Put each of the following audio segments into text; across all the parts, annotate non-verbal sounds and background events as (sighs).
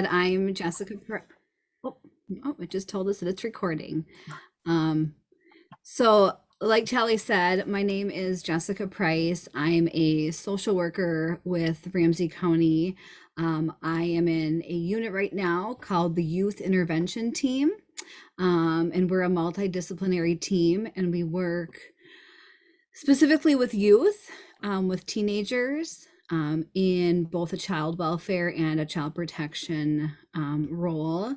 I'm Jessica. Oh, oh, it just told us that it's recording. Um, so, like Charlie said, my name is Jessica Price. I'm a social worker with Ramsey County. Um, I am in a unit right now called the Youth Intervention Team. Um, and we're a multidisciplinary team and we work specifically with youth, um, with teenagers, um, in both a child welfare and a child protection um, role.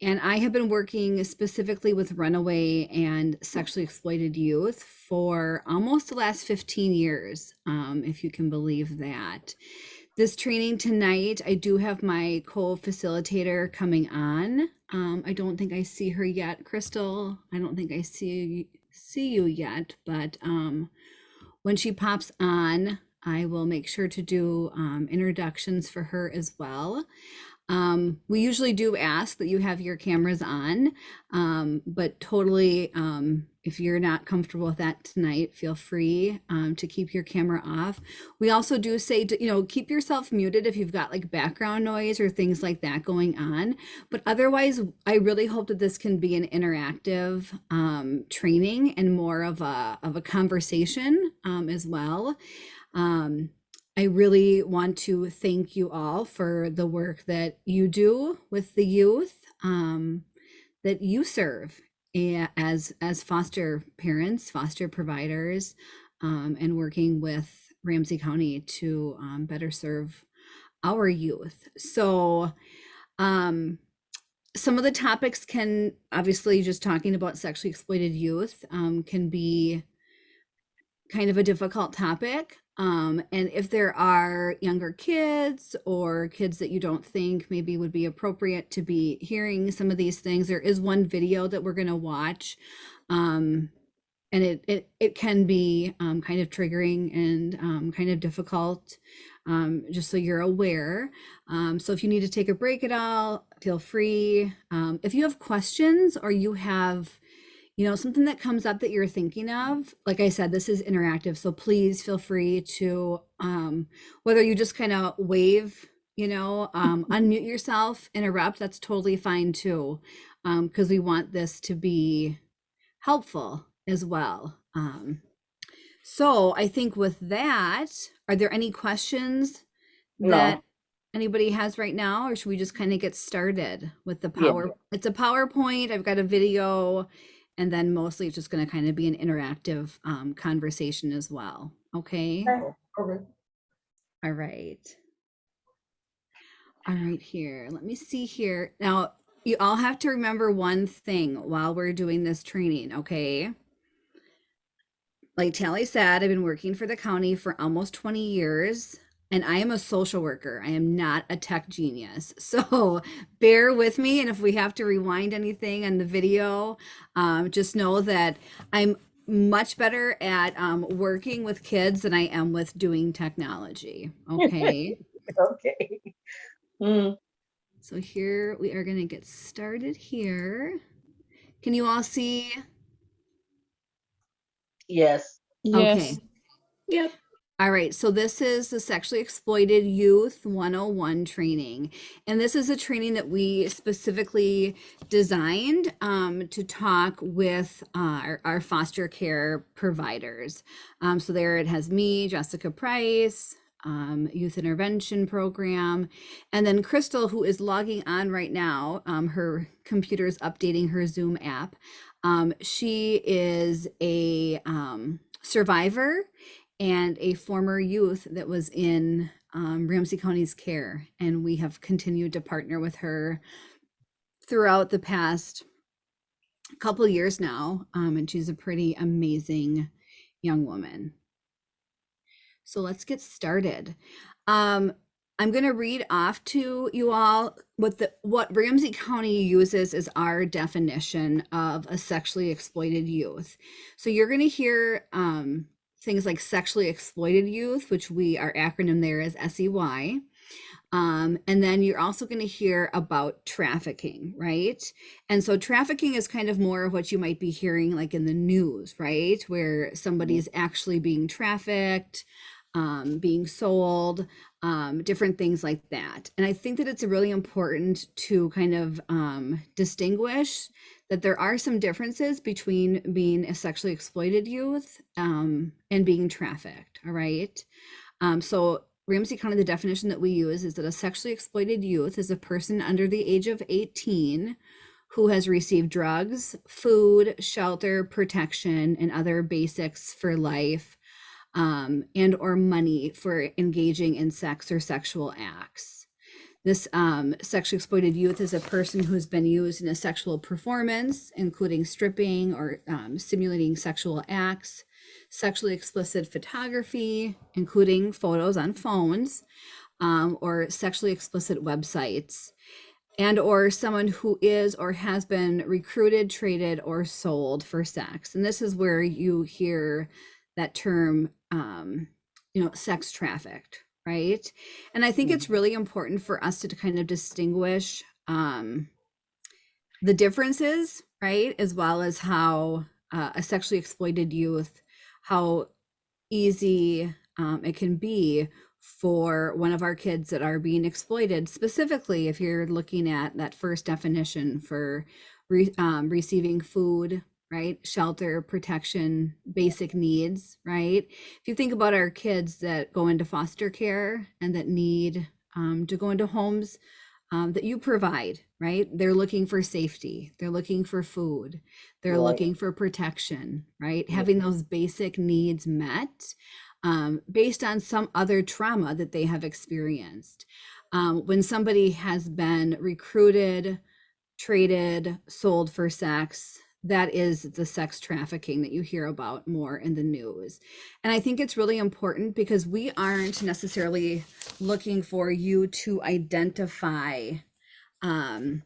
And I have been working specifically with runaway and sexually exploited youth for almost the last 15 years, um, if you can believe that. This training tonight, I do have my co-facilitator coming on. Um, I don't think I see her yet, Crystal. I don't think I see see you yet, but um, when she pops on, I will make sure to do um, introductions for her as well. Um, we usually do ask that you have your cameras on, um, but totally, um, if you're not comfortable with that tonight, feel free um, to keep your camera off. We also do say, to, you know, keep yourself muted if you've got like background noise or things like that going on. But otherwise, I really hope that this can be an interactive um, training and more of a, of a conversation as well. Um, I really want to thank you all for the work that you do with the youth um, that you serve as as foster parents, foster providers, um, and working with Ramsey County to um, better serve our youth. So, um, some of the topics can obviously just talking about sexually exploited youth um, can be kind of a difficult topic. Um, and if there are younger kids or kids that you don't think maybe would be appropriate to be hearing some of these things, there is one video that we're going to watch. Um, and it, it, it can be um, kind of triggering and um, kind of difficult, um, just so you're aware. Um, so if you need to take a break at all, feel free. Um, if you have questions or you have you know, something that comes up that you're thinking of, like I said, this is interactive. So please feel free to, um, whether you just kind of wave, you know, um, (laughs) unmute yourself, interrupt, that's totally fine too. Um, cause we want this to be helpful as well. Um, so I think with that, are there any questions No. that anybody has right now, or should we just kind of get started with the Yeah. power? It's a PowerPoint. I've got a video and then mostly it's just going to kind of be an interactive um, conversation as well. Okay. Okay. All right. All right, here. Let me see here. Now, you all have to remember one thing while we're doing this training, okay? Like Tally said, I've been working for the county for almost 20 years and I am a social worker. I am not a tech genius. (laughs) So bear with me. And if we have to rewind anything on the video, um, just know that I'm much better at um, working with kids than I am with doing technology. Okay. (laughs) Okay. Mm, so here we are going to get started here. Can you all see? yes. Okay. Yep. All right, so this is the Sexually Exploited Youth 101 training. And this is a training that we specifically designed um, to talk with uh, our, our, foster care providers. Um, so there it has me, Jessica Price, um, Youth Intervention Program, and then Crystal, who is logging on right now. Um, her computer is updating her Zoom app. Um, she is a um, survivor and a former youth that was in um, Ramsey County's care. And we have continued to partner with her throughout the past couple years now. Um, and she's a pretty amazing young woman. So let's get started. Um, I'm going to read off to you all what the what Ramsey County uses as our definition of a sexually exploited youth. So you're going to hear um, things like sexually exploited youth, which we, our acronym there is SEY. Um, and then you're also going to hear about trafficking, right? And so trafficking is kind of more of what you might be hearing like in the news, right? Where somebody is actually being trafficked. um, being sold, um, different things like that. And I think that it's really important to kind of um, distinguish that there are some differences between being a sexually exploited youth um, and being trafficked. All right. Um, so Ramsey County, the definition that we use is that a sexually exploited youth is a person under the age of 18 who has received drugs, food, shelter, protection, and other basics for life, um, and or money for engaging in sex or sexual acts. This um, sexually exploited youth is a person who's been used in a sexual performance, including stripping or um, simulating sexual acts, sexually explicit photography, including photos on phones, um, or sexually explicit websites and or someone who is or has been recruited traded or sold for sex. And this is where you hear that term um, you know sex trafficked right? And i think it's really important for us to kind of distinguish um, the differences right? As well as how uh, a sexually exploited youth how easy um, it can be for one of our kids that are being exploited. Specifically if you're looking at that first definition for re, um, receiving food right shelter protection basic needs right if you think about our kids that go into foster care and that need um, to go into homes um, that you provide right they're looking for safety they're looking for food they're Right. looking for protection right Yeah. having those basic needs met um, based on some other trauma that they have experienced. Um, when somebody has been recruited, traded, sold for sex, that is the sex trafficking that you hear about more in the news. And I think it's really important because we aren't necessarily looking for you to identify um,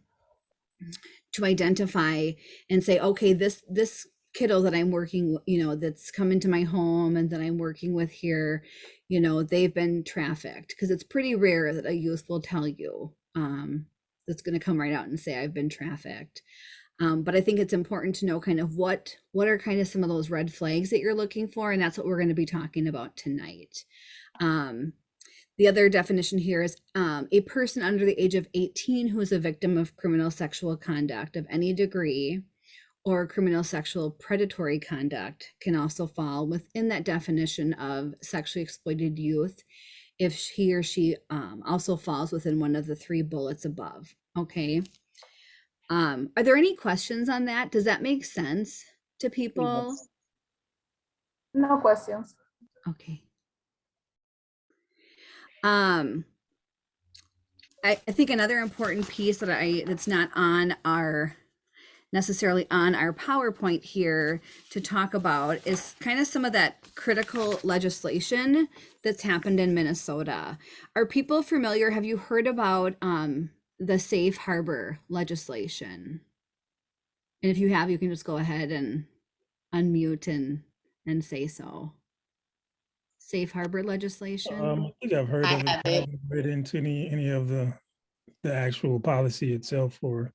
to identify and say okay this this kiddo that i'm working you know that's come into my home and that i'm working with here you know they've been trafficked because it's pretty rare that a youth will tell you um, that's going to come right out and say i've been trafficked um, but i think it's important to know kind of what what are kind of some of those red flags that you're looking for and that's what we're going to be talking about tonight um, the other definition here is um, a person under the age of 18 who is a victim of criminal sexual conduct of any degree or criminal sexual predatory conduct can also fall within that definition of sexually exploited youth if he or she um, also falls within one of the three bullets above. Okay. Um, are there any questions on that? Does that make sense to people? Yes. No questions. Okay. Um, I, I think another important piece that I that's not on our necessarily on our PowerPoint here to talk about is kind of some of that critical legislation that's happened in Minnesota. Are people familiar? Have you heard about um, the safe harbor legislation? And if you have, you can just go ahead and unmute and and say so. Safe harbor legislation. Um, I think I've heard I of it. I it. haven't read into any, any of the, the actual policy itself or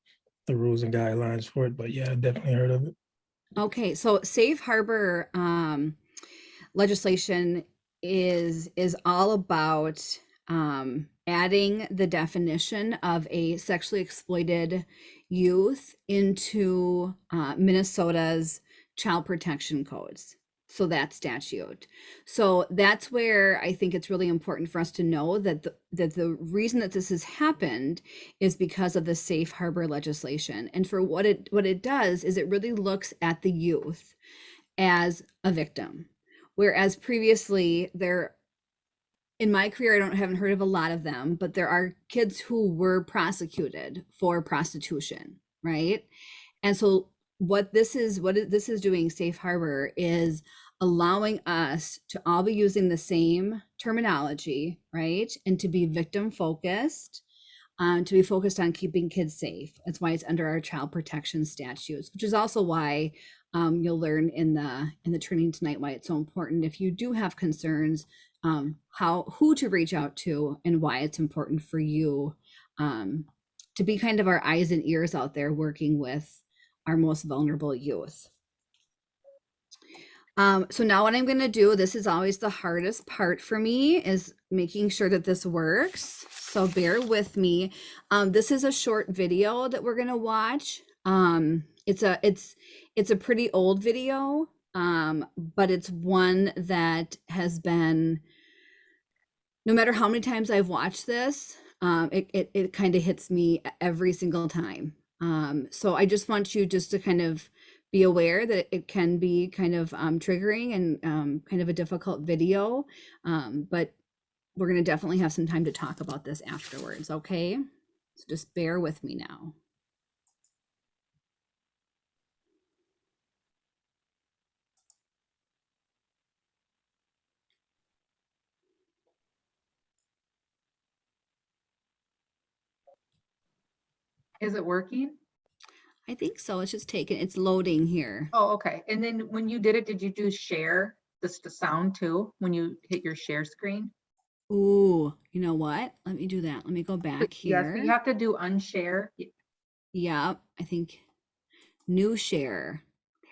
the rules and guidelines for it, but yeah, I definitely heard of it. Okay, so safe harbor um, legislation is is all about um, adding the definition of a sexually exploited youth into uh, Minnesota's child protection codes. So that statute. So that's where I think it's really important for us to know that the, that the reason that this has happened is because of the safe harbor legislation. And for what it what it does is it really looks at the youth as a victim. Whereas previously there in my career I don't haven't heard of a lot of them, but there are kids who were prosecuted for prostitution, right? And so what this is what this is doing safe harbor is allowing us to all be using the same terminology, right? And to be victim focused um, to be focused on keeping kids safe. That's why it's under our child protection statutes, which is also why um, you'll learn in the in the training tonight why it's so important. If you do have concerns, um, how who to reach out to and why it's important for you um, to be kind of our eyes and ears out there working with our most vulnerable youth. Um, so now what I'm gonna do, this is always the hardest part for me, is making sure that this works. So bear with me. Um, this is a short video that we're gonna watch. Um, it's a it's it's a pretty old video, um, but it's one that has been no matter how many times I've watched this, um, it it, it kind of hits me every single time. Um, so I just want you just to kind of be aware that it can be kind of um, triggering and um, kind of a difficult video, um, but we're going to definitely have some time to talk about this afterwards, okay? So just bear with me now. Is it working? I think so. It's just taking, it's loading here. Oh, okay. And then when you did it, did you do share, this the sound too, when you hit your share screen? Ooh, you know what? Let me do that. Let me go back here. Yes, you have to do unshare. Yeah, I think new share. There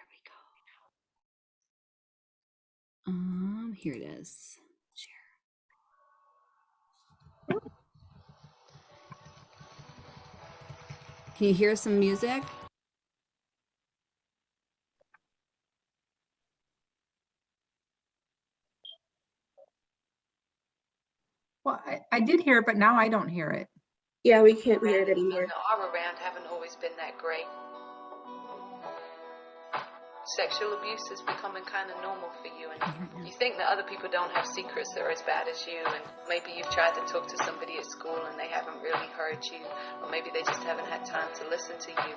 we go. Um, here it is. Share. Can you hear some music? Well, I, I did hear it, but now I don't hear it. Yeah, we can't hear it anymore. and are around haven't always been that great. Sexual abuse is becoming kind of normal for you, and mm-hmm. you think that other people don't have secrets that are as bad as you, and maybe you've tried to talk to somebody at school and they haven't really heard you, or maybe they just haven't had time to listen to you.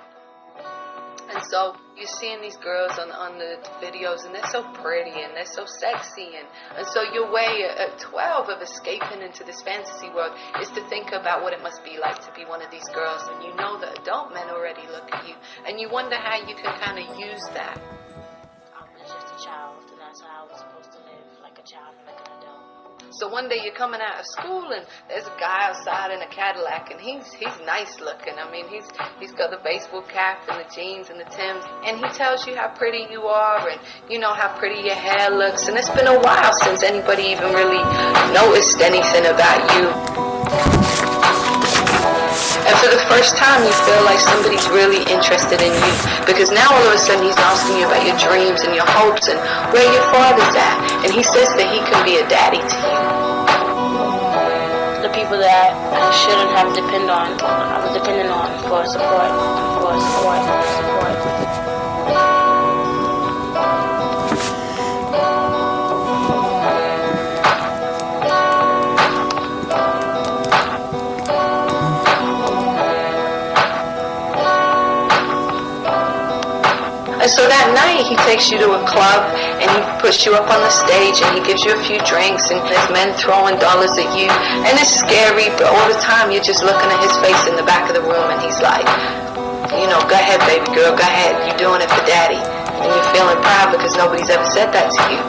And so you're seeing these girls on, on the videos, and they're so pretty and they're so sexy, and, and so your way at at 12 of escaping into this fantasy world is to think about what it must be like to be one of these girls, and you know that adult men already look at you, and you wonder how you can kind of use that. Child, and that's how I was supposed to live, like a child like an adult. So one day you're coming out of school and there's a guy outside in a Cadillac and he's he's nice looking. I mean he's he's got the baseball cap and the jeans and the Tims and he tells you how pretty you are and you know how pretty your hair looks and it's been a while since anybody even really noticed anything about you. And for the first time, you feel like somebody's really interested in you. Because now all of a sudden he's asking you about your dreams and your hopes and where your father's at. And he says that he can be a daddy to you. The people that I shouldn't have depended on, I was depending on for support, for support, for support. And so that night he takes you to a club and he puts you up on the stage and he gives you a few drinks and there's men throwing dollars at you and it's scary but all the time you're just looking at his face in the back of the room and he's like, you know, go ahead baby girl, go ahead, you're doing it for daddy. And you're feeling proud because nobody's ever said that to you.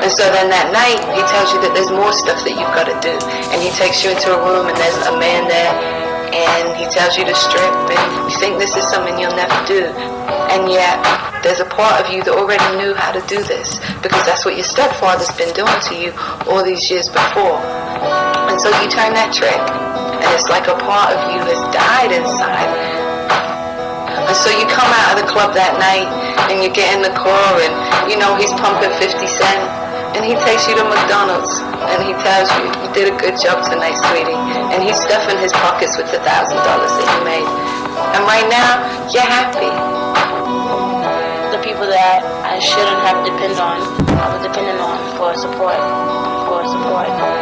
And so then that night, he tells you that there's more stuff that you've got to do. And he takes you into a room and there's a man there and he tells you to strip and you think this is something you'll never do. And yet, there's a part of you that already knew how to do this because that's what your stepfather's been doing to you all these years before. And so you turn that trick and it's like a part of you has died inside. And so you come out of the club that night and you get in the car and you know he's pumping 50 cent and he takes you to McDonald's and he tells you you did a good job tonight, sweetie. And he's stuffing his pockets with the thousand dollars that you made. And right now, you're happy. The people that I shouldn't have depended on, I was depending on for support, for support,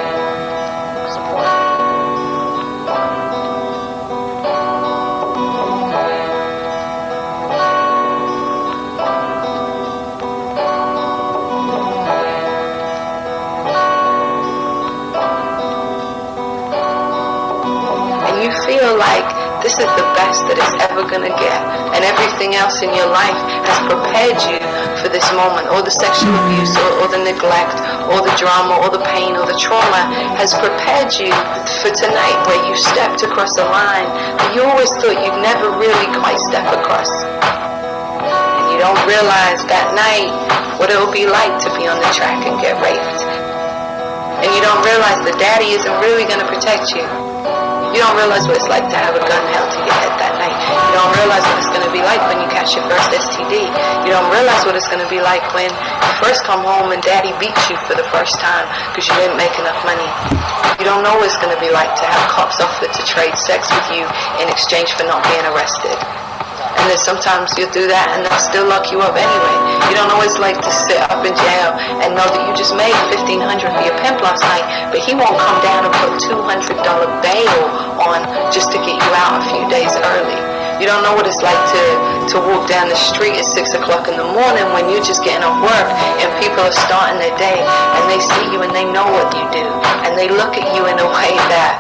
this is the best that it's ever gonna get, and everything else in your life has prepared you for this moment, or the sexual abuse, or, or the neglect, or the drama, or the pain, or the trauma has prepared you for tonight where you stepped across a line that you always thought you'd never really quite step across. And you don't realize that night what it'll be like to be on the track and get raped. And you don't realize that daddy isn't really gonna protect you. You don't realize what it's like to have a gun held to your head that night. You don't realize what it's gonna be like when you catch your first STD. You don't realize what it's gonna be like when you first come home and daddy beats you for the first time because you didn't make enough money. You don't know what it's gonna be like to have cops offer to trade sex with you in exchange for not being arrested. And then sometimes you'll do that and they'll still lock you up anyway. You don't always like to sit up in jail and know that you just made fifteen hundred for your pimp last night, but he won't come down and put two hundred dollar bail on just to get you out a few days early. You don't know what it's like to, to walk down the street at six o'clock in the morning when you're just getting off work and people are starting their day and they see you and they know what you do and they look at you in a way that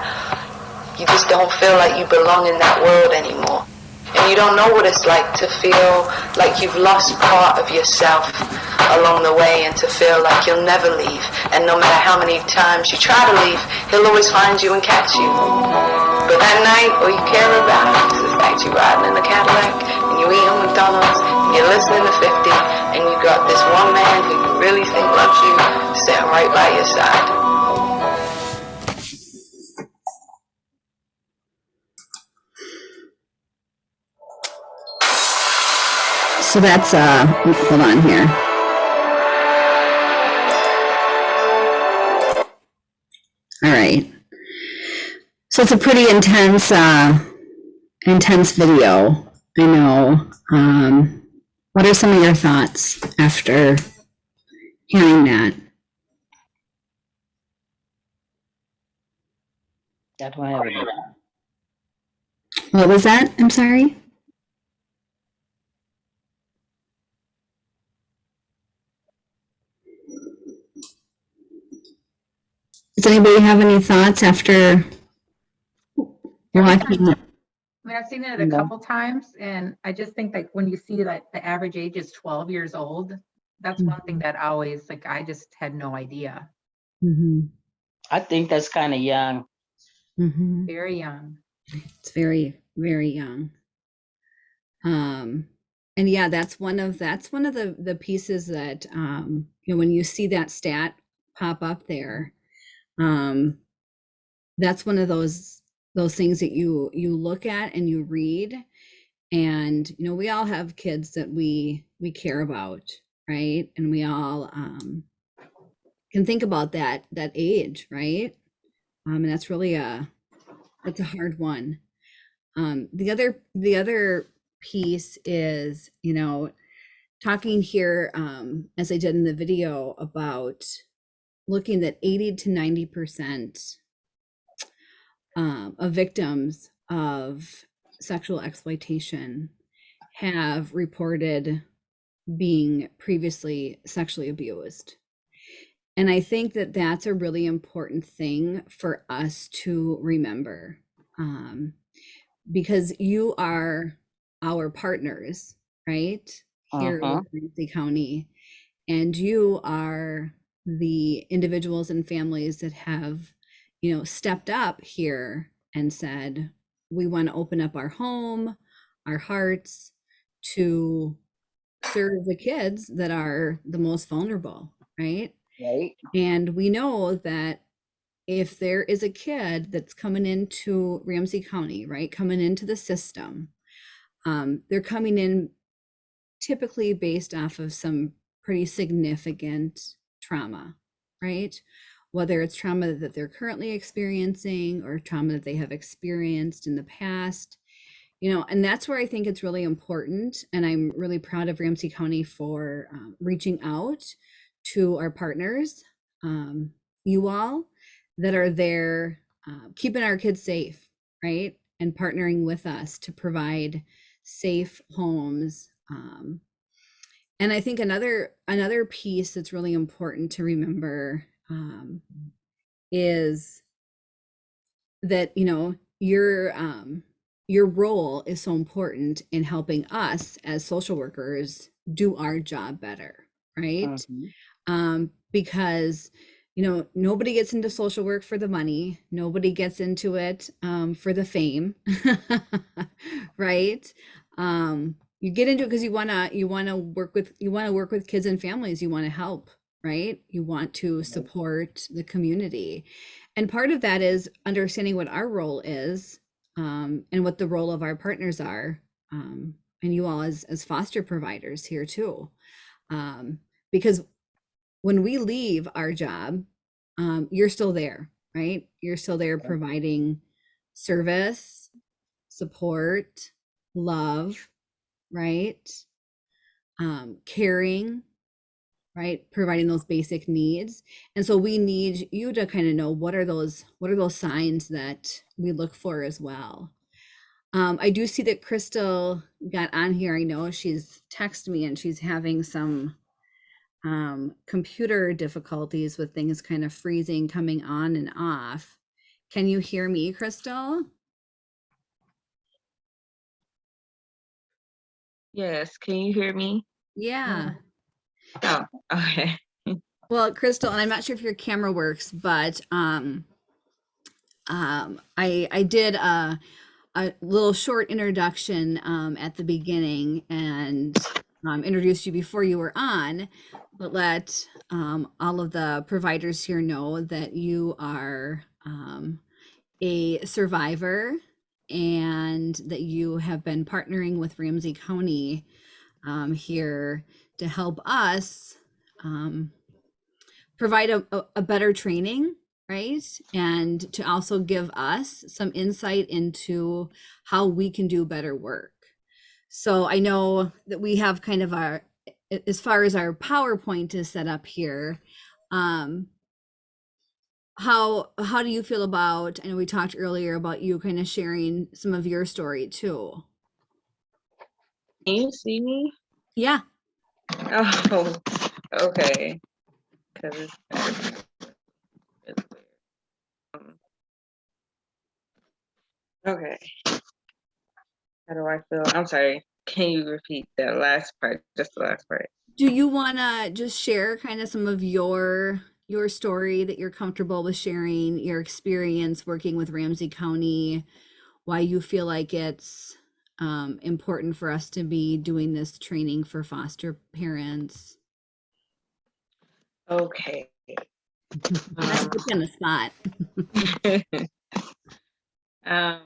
you just don't feel like you belong in that world anymore. And you don't know what it's like to feel like you've lost part of yourself along the way and to feel like you'll never leave. And no matter how many times you try to leave, he'll always find you and catch you. But that night, all you care about is the fact you're riding in the Cadillac and you eating McDonald's and you're listening to 50 and you got this one man who you really think loves you sitting right by your side. So that's, uh, hold on here. All right. So it's a pretty intense, uh, intense video. I know. Um, what are some of your thoughts after hearing that? That one I have. What was that? I'm sorry. Does anybody have any thoughts after watching? it? I mean, I've seen it a couple times and I just think like when you see that the average age is twelve years old, that's one thing that always, like, I just had no idea. Mhm, I think that's kind of young. mhm. Very young. It's very, very young. Um, and yeah, that's one of that's one of the the pieces that um, you know when you see that stat pop up there, um, that's one of those those things that you you look at and you read, and you know we all have kids that we we care about, right? And we all um, can think about that that age, right? Um, and that's really a that's a hard one. Um, the other the other piece is, you know, talking here um, as I did in the video about looking that 80 to 90 percent um, of victims of sexual exploitation have reported being previously sexually abused. And I think that that's a really important thing for us to remember um, because you are our partners, right? Here Uh-huh. with Ramsey County. And you are the individuals and families that have, you know, stepped up here and said, we want to open up our home, our hearts to serve the kids that are the most vulnerable, right? Right? And we know that if there is a kid that's coming into Ramsey County, right, coming into the system, um, they're coming in typically based off of some pretty significant trauma, right? Whether it's trauma that they're currently experiencing or trauma that they have experienced in the past, you know, and that's where I think it's really important. And I'm really proud of Ramsey County for um, reaching out to our partners, um, you all that are there, uh, keeping our kids safe, right? And partnering with us to provide safe homes. Um, and I think another another piece that's really important to remember um, is that you know your um, your role is so important in helping us as social workers do our job better, right? Mhm. um, because you know nobody gets into social work for the money nobody gets into it um, for the fame (laughs) right um, you get into it because you want to you want to work with you want to work with kids and families you want to help right? You want to support the community. And part of that is understanding what our role is um, and what the role of our partners are um, and you all as as foster providers here too. Um, because when we leave our job um, you're still there right? You're still there providing service support love right? Um, caring right? Providing those basic needs. And so we need you to kind of know what are those what are those signs that we look for as well. Um, i do see that crystal got on here. I know she's texted me and she's having some um, computer difficulties with things kind of freezing coming on and off. Can you hear me crystal Yes, can you hear me? yeah Oh, (laughs) okay. Well, Crystal, and I'm not sure if your camera works, but um, um, I I did a a little short introduction um, at the beginning and um, introduced you before you were on, but let um, all of the providers here know that you are um, a survivor and that you have been partnering with Ramsey County um, here to help us um, provide a, a, better training right? And to also give us some insight into how we can do better work. So i know that we have kind of our as far as our powerpoint is set up here um how how do you feel about i know we talked earlier about you kind of sharing some of your story too Can you see me? yeah Oh, okay. Cause it's, it's weird. Um, Okay. How do I feel? I'm sorry. Can you repeat that last part? Just the last part. do you want to just share kind of some of your your story that you're comfortable with sharing your experience working with ramsey county why you feel like it's um, important for us to be doing this training for foster parents Okay. Um, put you the spot (laughs) um,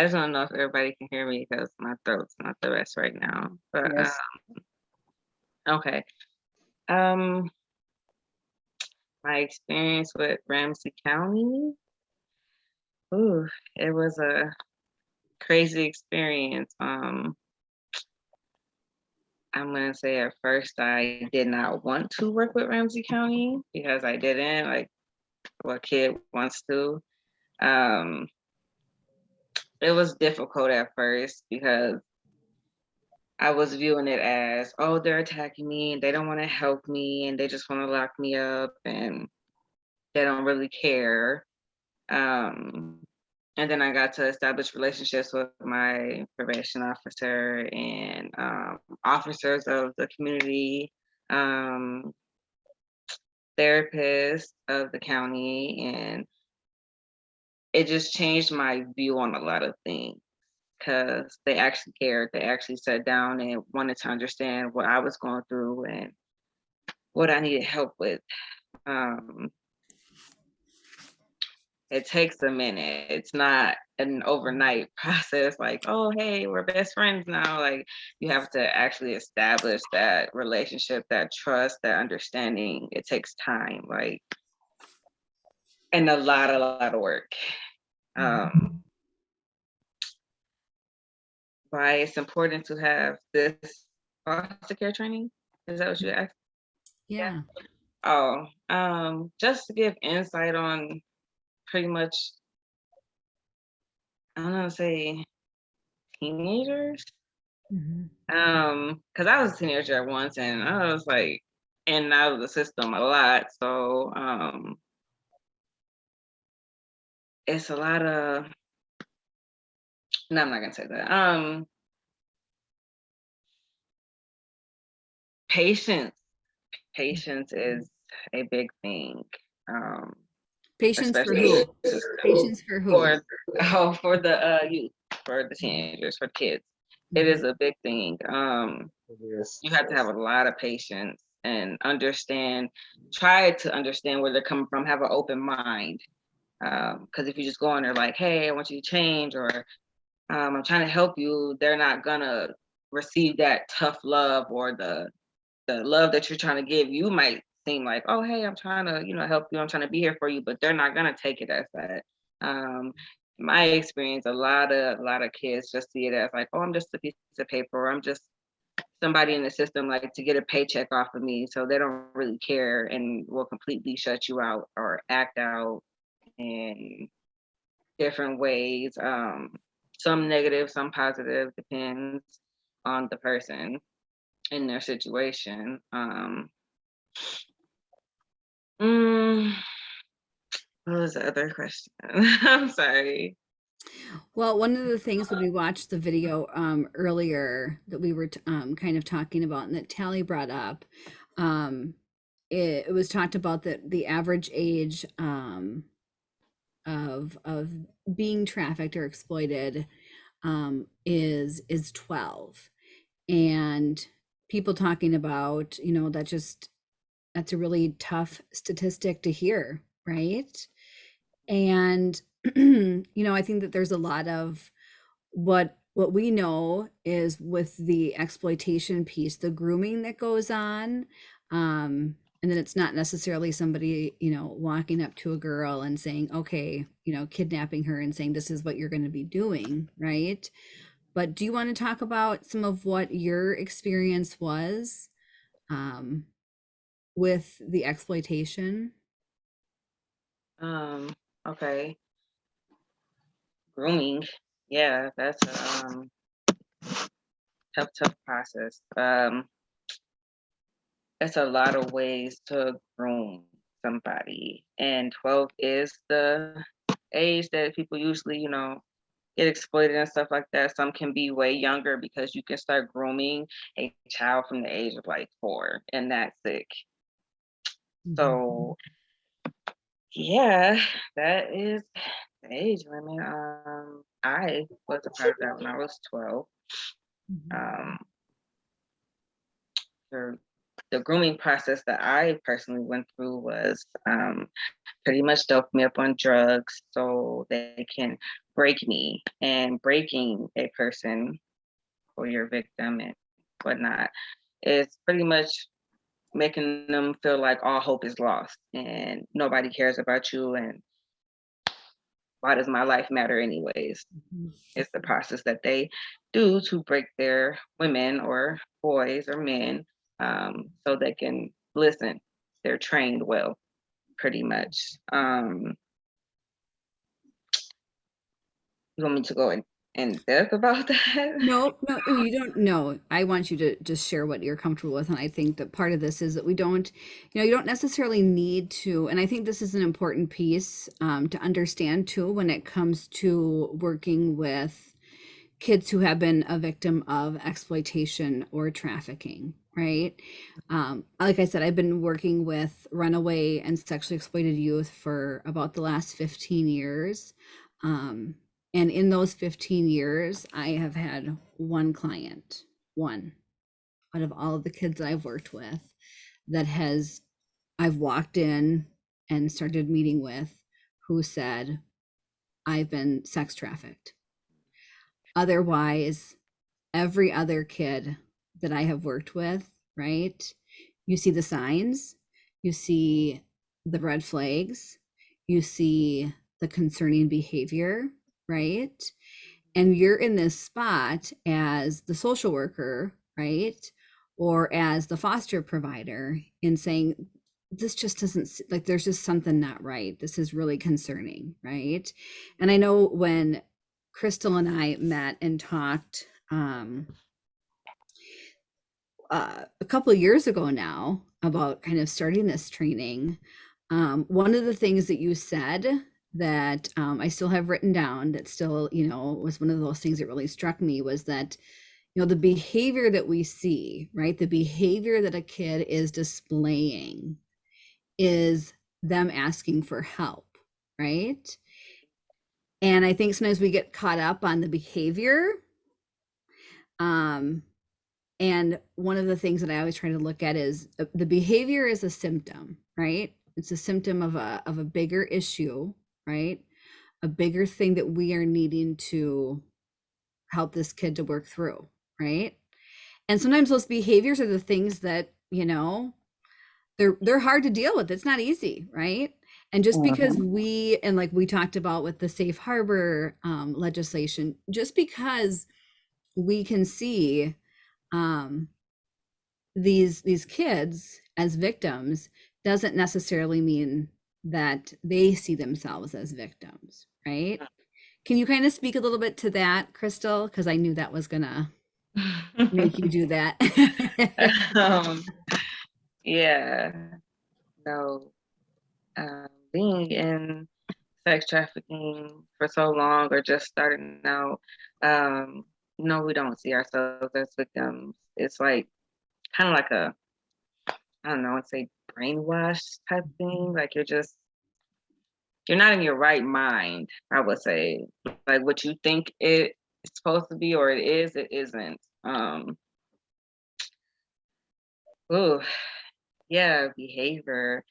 I just don't know if everybody can hear me because my throat's not the best right now. But Yes. um, okay. Um, my experience with Ramsey County. Ooh, it was a crazy experience. Um, I'm gonna say at first I did not want to work with Ramsey County because I didn't like what kid wants to. Um, it was difficult at first because I was viewing it as, oh, they're attacking me and they don't want to help me and they just want to lock me up and they don't really care. Um, and then I got to establish relationships with my probation officer and um, officers of the community, um, therapists of the county, and it just changed my view on a lot of things because they actually cared. They actually sat down and wanted to understand what I was going through and what I needed help with. Um, it takes a minute. It's not an overnight (laughs) process like, oh, hey, we're best friends now. Like, you have to actually establish that relationship, that trust, that understanding. It takes time, like, and a lot, a lot of work. Um, why it's important to have this foster care training? Is that what you asked? yeah Oh, um, just to give insight on pretty much, I don't know, say teenagers. Mhm. Um, because I was a teenager at once and I was like in and out of the system a lot. So um it's a lot of no, I'm not gonna say that. Um patience. Patience is a big thing. Um patience for especially who patience for who for (laughs) oh for the uh youth for the teenagers for kids it is a big thing. Um, Yes. you have to have a lot of patience and understand, try to understand where they're coming from, have an open mind. Um, because if you just go in there like, hey, I want you to change, or um, I'm trying to help you, they're not gonna receive that tough love or the the love that you're trying to give. You might seem like, oh, hey, I'm trying to, you know, help you, I'm trying to be here for you, but they're not gonna take it as that. Um, my experience, a lot of a lot of kids just see it as like, oh, I'm just a piece of paper, or I'm just somebody in the system like to get a paycheck off of me so they don't really care and will completely shut you out or act out in different ways um some negative some positive depends on the person in their situation um mm, what was the other question? (laughs) I'm sorry. Well, one of the things when we watched the video um, earlier that we were um, kind of talking about and that Tally brought up, um, it, it was talked about that the average age um, of of being trafficked or exploited um, is is 12 and people talking about you know that just that's a really tough statistic to hear right? And (clears throat) you know i think that there's a lot of what what we know is with the exploitation piece the grooming that goes on um and then it's not necessarily somebody you know walking up to a girl and saying okay you know kidnapping her and saying this is what you're going to be doing right? But do you want to talk about some of what your experience was um with the exploitation? Um okay. Grooming. Yeah that's a um tough tough process. Um it's a lot of ways to groom somebody and 12 is the age that people usually you know get exploited and stuff like that. Some can be way younger because you can start grooming a child from the age of like four and that's sick. So yeah that is the age limit. Um i was a part of that when i was 12 um the, grooming process that I personally went through was um, pretty much dope me up on drugs so they can break me. And breaking a person or your victim and whatnot is pretty much making them feel like all hope is lost and nobody cares about you and why does my life matter anyways? It's the process that they do to break their women or boys or men um, so they can listen. They're trained well, pretty much. Um, you want me to go in, in depth about (laughs) that? No, no, you don't know. I want you to just share what you're comfortable with. And I think that part of this is that we don't, you know, you don't necessarily need to, and I think this is an important piece um, to understand too when it comes to working with kids who have been a victim of exploitation or trafficking, right? Um, like I said, I've been working with runaway and sexually exploited youth for about the last 15 years. Um, and in those 15 years, I have had one client, one out of all of the kids I've worked with that has, I've walked in and started meeting with who said, I've been sex trafficked. Otherwise, every other kid that I have worked with, right? You see the signs, you see the red flags, you see the concerning behavior, right? And you're in this spot as the social worker, right? Or as the foster provider in saying, this just doesn't like there's just something not right. This is really concerning, right? And I know when Crystal and I met and talked um, uh, a couple of years ago now about kind of starting this training. Um, one of the things that you said that um, I still have written down that still, you know, was one of those things that really struck me was that, you know, the behavior that we see, right? The behavior that a kid is displaying is them asking for help, right? And I think sometimes we get caught up on the behavior Um, and one of the things that I always try to look at is uh, the behavior is a symptom, right? It's a symptom of a of a bigger issue, right? A bigger thing that we are needing to help this kid to work through, right? And sometimes those behaviors are the things that, you know, they're they're hard to deal with. It's not easy, right? And just because we and like we talked about with the safe harbor um, legislation, just because we can see um, these these kids as victims doesn't necessarily mean that they see themselves as victims, right? Can you kind of speak a little bit to that, Crystal? Because I knew that was gonna make you do that. (laughs) (laughs) um, yeah, no, um, being in sex trafficking for so long or just starting out, um, no, we don't see ourselves as victims. It's like kind of like a, I don't know, I'd say brainwash type thing. Like you're just, you're not in your right mind, I would say. Like what you think it is supposed to be or it is, it isn't. Um, oh, yeah, behavior.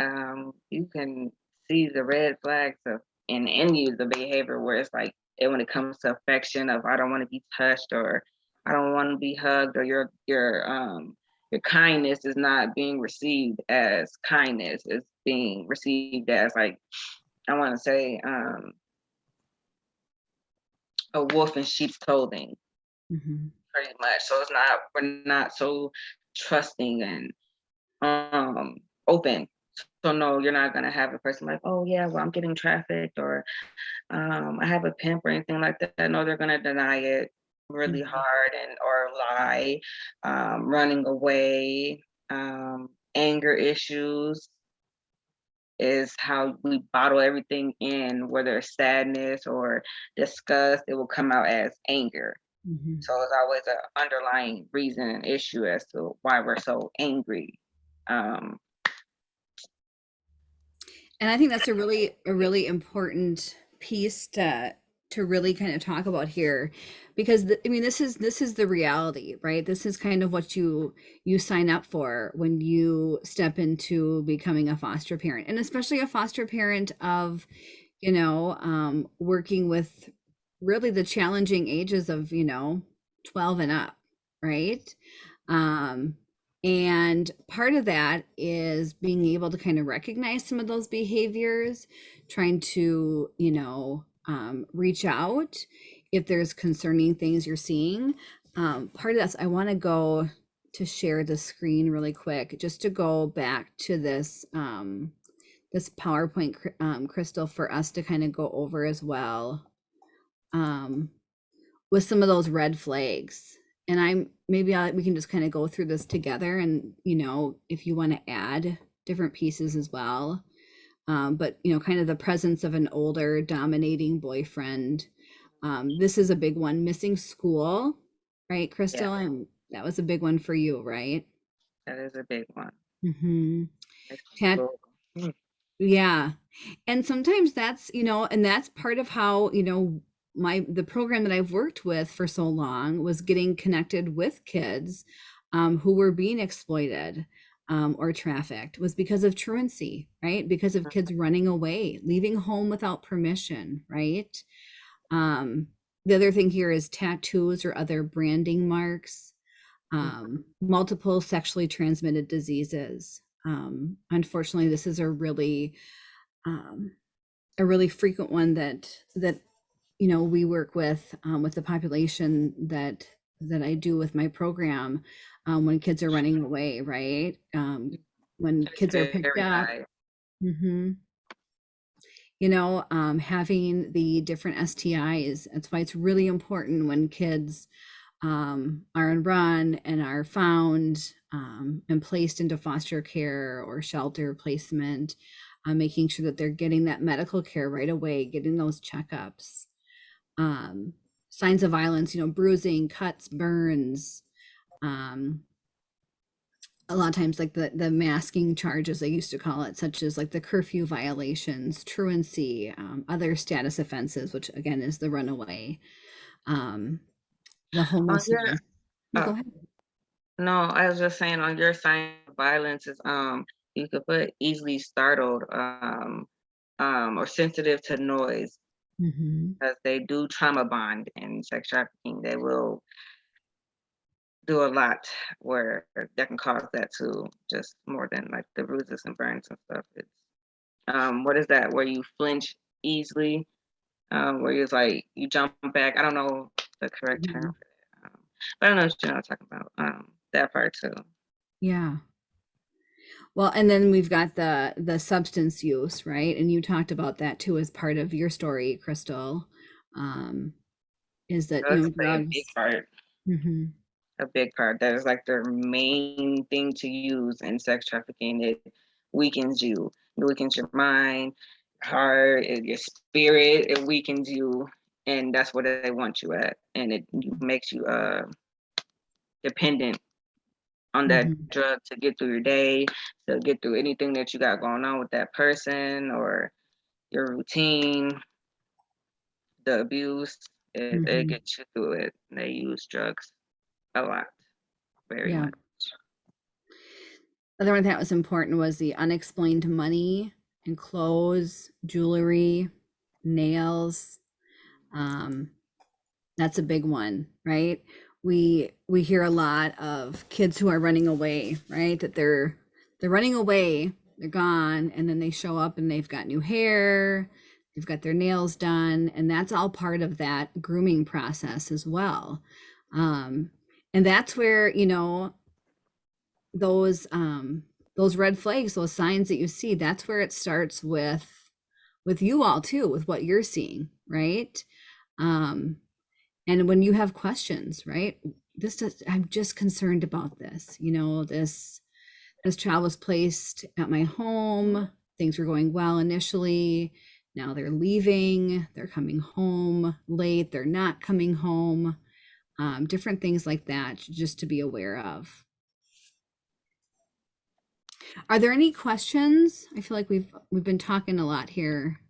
Um, you can see the red flags of in any of the behavior where it's like it when it comes to affection of I don't want to be touched or I don't want to be hugged or your your um your kindness is not being received as kindness. It's being received as like I want to say um a wolf in sheep's clothing Mhm. pretty much. So it's not we're not so trusting and um open. So no, you're not gonna have a person like, oh yeah, well I'm getting trafficked or um I have a pimp or anything like that. No, they're gonna deny it really Mhm. hard and or lie, um, running away, um, anger issues is how we bottle everything in, whether it's sadness or disgust, it will come out as anger. Mhm. So it's always an underlying reason and issue as to why we're so angry. Um, And I think that's a really a really important piece to to really kind of talk about here because the, I mean this is this is the reality, right? This is kind of what you you sign up for when you step into becoming a foster parent and especially a foster parent of you know um working with really the challenging ages of, you know, 12 and up, right? Um and part of that is being able to kind of recognize some of those behaviors, trying to, you know, um, reach out if there's concerning things you're seeing. Um, part of this, I want to go to share the screen really quick, just to go back to this um, this PowerPoint um, crystal for us to kind of go over as well um, with some of those red flags and I'm maybe I, we can just kind of go through this together and you know if you want to add different pieces as well um, but you know kind of the presence of an older dominating boyfriend um, this is a big one missing school right crystal and that was a big one for you right that is a big one. mm-hmm. Tat- cool. Yeah. And sometimes that's, you know, and that's part of how, you know, my the program that I've worked with for so long was getting connected with kids um, who were being exploited um, or trafficked was because of truancy, right? Because of kids running away, leaving home without permission, right? Um, the other thing here is tattoos or other branding marks, um, multiple sexually transmitted diseases. Um, unfortunately, this is a really um, a really frequent one that that you know we work with um, with the population that that I do with my program um, when kids are running away, right? Um, when kids are picked up, high. hmm You know, um, having the different STIs. That's why it's really important when kids um, are on run and are found um, and placed into foster care or shelter placement, uh, making sure that they're getting that medical care right away, getting those checkups. Um, signs of violence, you know, bruising, cuts, burns, um, a lot of times like the the masking charges they used to call it such as like the curfew violations truancy um, other status offenses which again is the runaway um, the homelessness. No, go uh, ahead. No, I was just saying on your sign of violence is um you could put easily startled um um or sensitive to noise Mhm. because they do trauma bond in sex trafficking. They will do a lot where that can cause that to just more than like the bruises and burns and stuff. It's um what is that where you flinch easily? Um where you're like you jump back. I don't know the correct term for that. Um, but I don't know what you're not talking about. Um that part too. Yeah. Well, and then we've got the the substance use, right? And you talked about that too as part of your story, Crystal. Um, is that you know a big part. Mhm. a big part. That is like their main thing to use in sex trafficking. It weakens you. It weakens your mind, heart, your spirit. It weakens you, and that's what they want you at. And it makes you uh dependent on that Mhm. drug to get through your day, to get through anything that you got going on with that person or your routine, the abuse. It, it Mhm. gets you through it. They use drugs a lot, very Yeah. much. Other one that was important was the unexplained money and clothes, jewelry, nails. Um, that's a big one, right? We we hear a lot of kids who are running away, right? That they're they're running away, they're gone, and then they show up and they've got new hair, they've got their nails done, and that's all part of that grooming process as well. Um, and that's where you know those um those red flags those signs that you see that's where it starts with with you all too with what you're seeing right um and when you have questions right this does i'm just concerned about this you know this this child was placed at my home things were going well initially now they're leaving they're coming home late they're not coming home um, different things like that just to be aware of are there any questions? I feel like we've we've been talking a lot here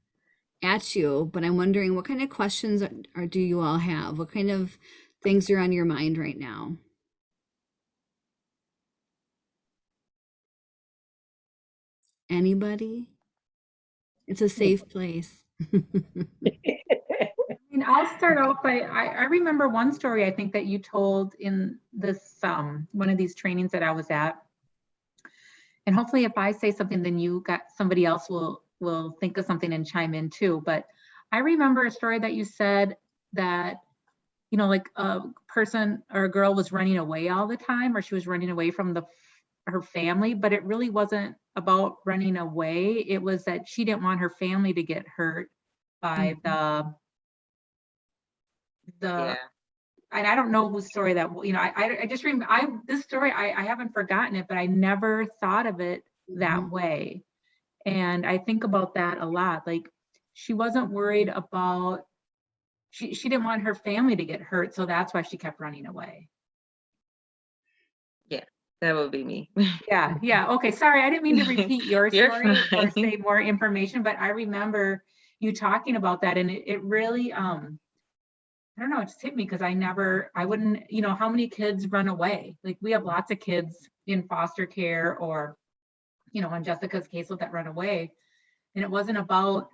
at you, but I'm wondering what kind of questions are, are do you all have? What kind of things are on your mind right now? Anybody? It's a safe place. (laughs) I mean, I'll start off by, I, I remember one story I think that you told in this, um, one of these trainings that I was at. And hopefully if I say something, then you got, somebody else will, will think of something and chime in too. But I remember a story that you said that, you know, like a person or a girl was running away all the time, or she was running away from the, her family, but it really wasn't about running away. It was that she didn't want her family to get hurt by the the Yeah. and I don't know whose story that you know I I, just remember I this story I, I haven't forgotten it but I never thought of it that Mhm. way and I think about that a lot like she wasn't worried about she she didn't want her family to get hurt so that's why she kept running away Yeah, That would be me. yeah yeah okay sorry I didn't mean to (laughs) repeat your story or say more information but I remember you talking about that and it, it really um I don't know, it just hit me because I never, I wouldn't, you know, how many kids run away? Like we have lots of kids in foster care or, you know, on Jessica's case with that run away. And it wasn't about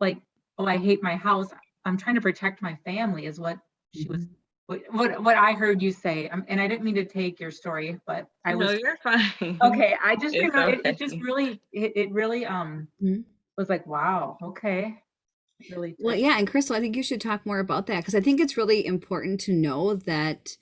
like, oh, I hate my house. I'm trying to protect my family is what she was, what, what, what I heard you say. Um, And I didn't mean to take your story, but I was. no, was, you're fine. okay, I (laughs) just It's remember, it, it just really, it, it really, um, Mhm. was like, wow, okay. Really. Well, yeah, and Crystal, I think you should talk more about that because I think it's really important to know that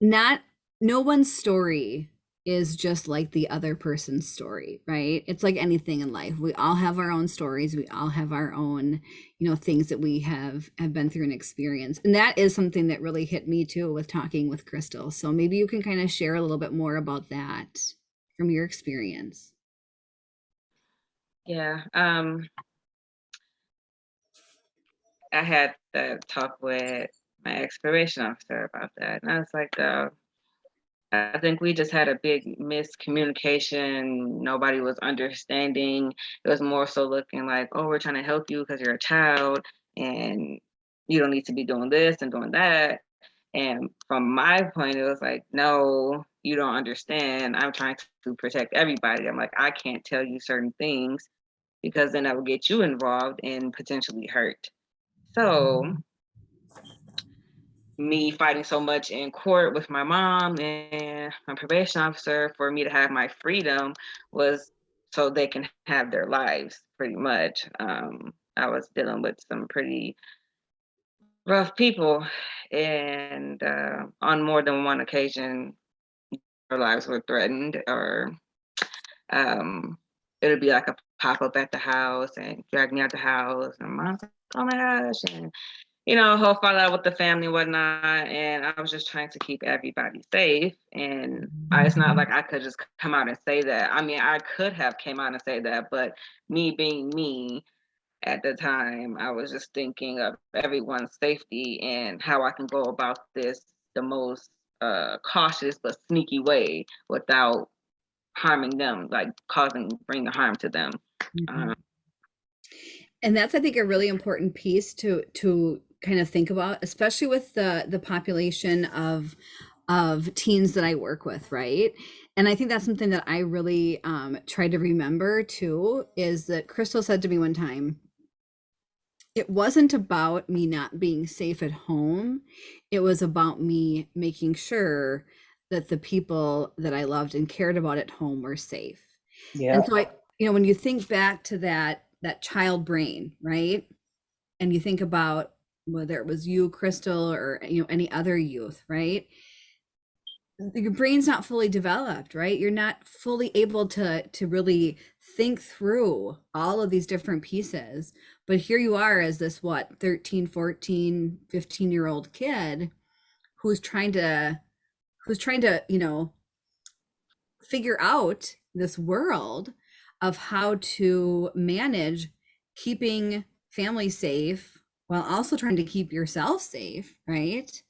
not no one's story is just like the other person's story, right? It's like anything in life. We all have our own stories. We all have our own, you know, things that we have have been through and experienced. And that is something that really hit me too with talking with Crystal. So maybe you can kind of share a little bit more about that from your experience. Yeah. Um I had to talk with my ex-probation officer about that. And I was like, uh, I think we just had a big miscommunication. Nobody was understanding. It was more so looking like, oh, we're trying to help you because you're a child and you don't need to be doing this and doing that. And from my point, it was like, no, you don't understand. I'm trying to protect everybody. I'm like, I can't tell you certain things because then I will get you involved and potentially hurt. So mm-hmm. Me fighting so much in court with my mom and my probation officer for me to have my freedom was so they can have their lives pretty much. Um, I was dealing with some pretty rough people and uh, on more than one occasion their lives were threatened or um, it would be like a pop-up at the house and drag me out the house and mom's like, oh my gosh and you know, whole fallout with the family whatnot. And I was just trying to keep everybody safe. And I, it's not like I could just come out and say that. I mean, I could have came out and say that, but me being me at the time, I was just thinking of everyone's safety and how I can go about this the most uh, cautious but sneaky way without harming them, like causing bringing harm to them. Mhm. Um, and that's i think a really important piece to to kind of think about especially with the the population of of teens that i work with right and i think that's something that i really um try to remember too is that crystal said to me one time it wasn't about me not being safe at home it was about me making sure that the people that i loved and cared about at home were safe Yeah. and so I, you know, when you think back to that that child brain, right? And you think about whether it was you, Crystal, or you know, any other youth, right? Uh, your brain's not fully developed, right? You're not fully able to to really think through all of these different pieces. But here you are as this what, 13, 14, 15 year old kid who's trying to who's trying to, you know, figure out this world of how to manage keeping family safe while also trying to keep yourself safe, right?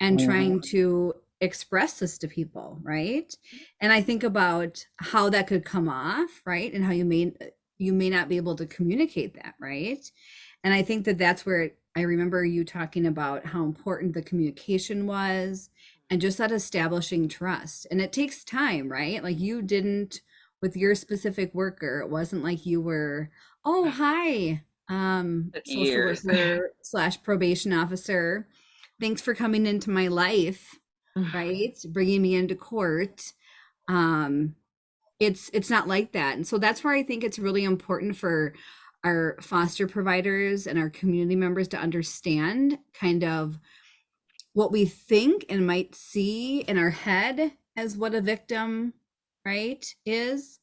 And trying mm. to express this to people, right? And I think about how that could come off, right? And how you may you may not be able to communicate that, right? And I think that that's where I remember you talking about how important the communication was and just that establishing trust. And it takes time, right? Like you didn't with your specific worker, it wasn't like you were, oh hi, um, social years. worker slash probation officer. Thanks for coming into my life, (sighs) right? Bringing me into court. Um, it's it's not like that, and so that's where I think it's really important for our foster providers and our community members to understand kind of what we think and might see in our head as what a victim right is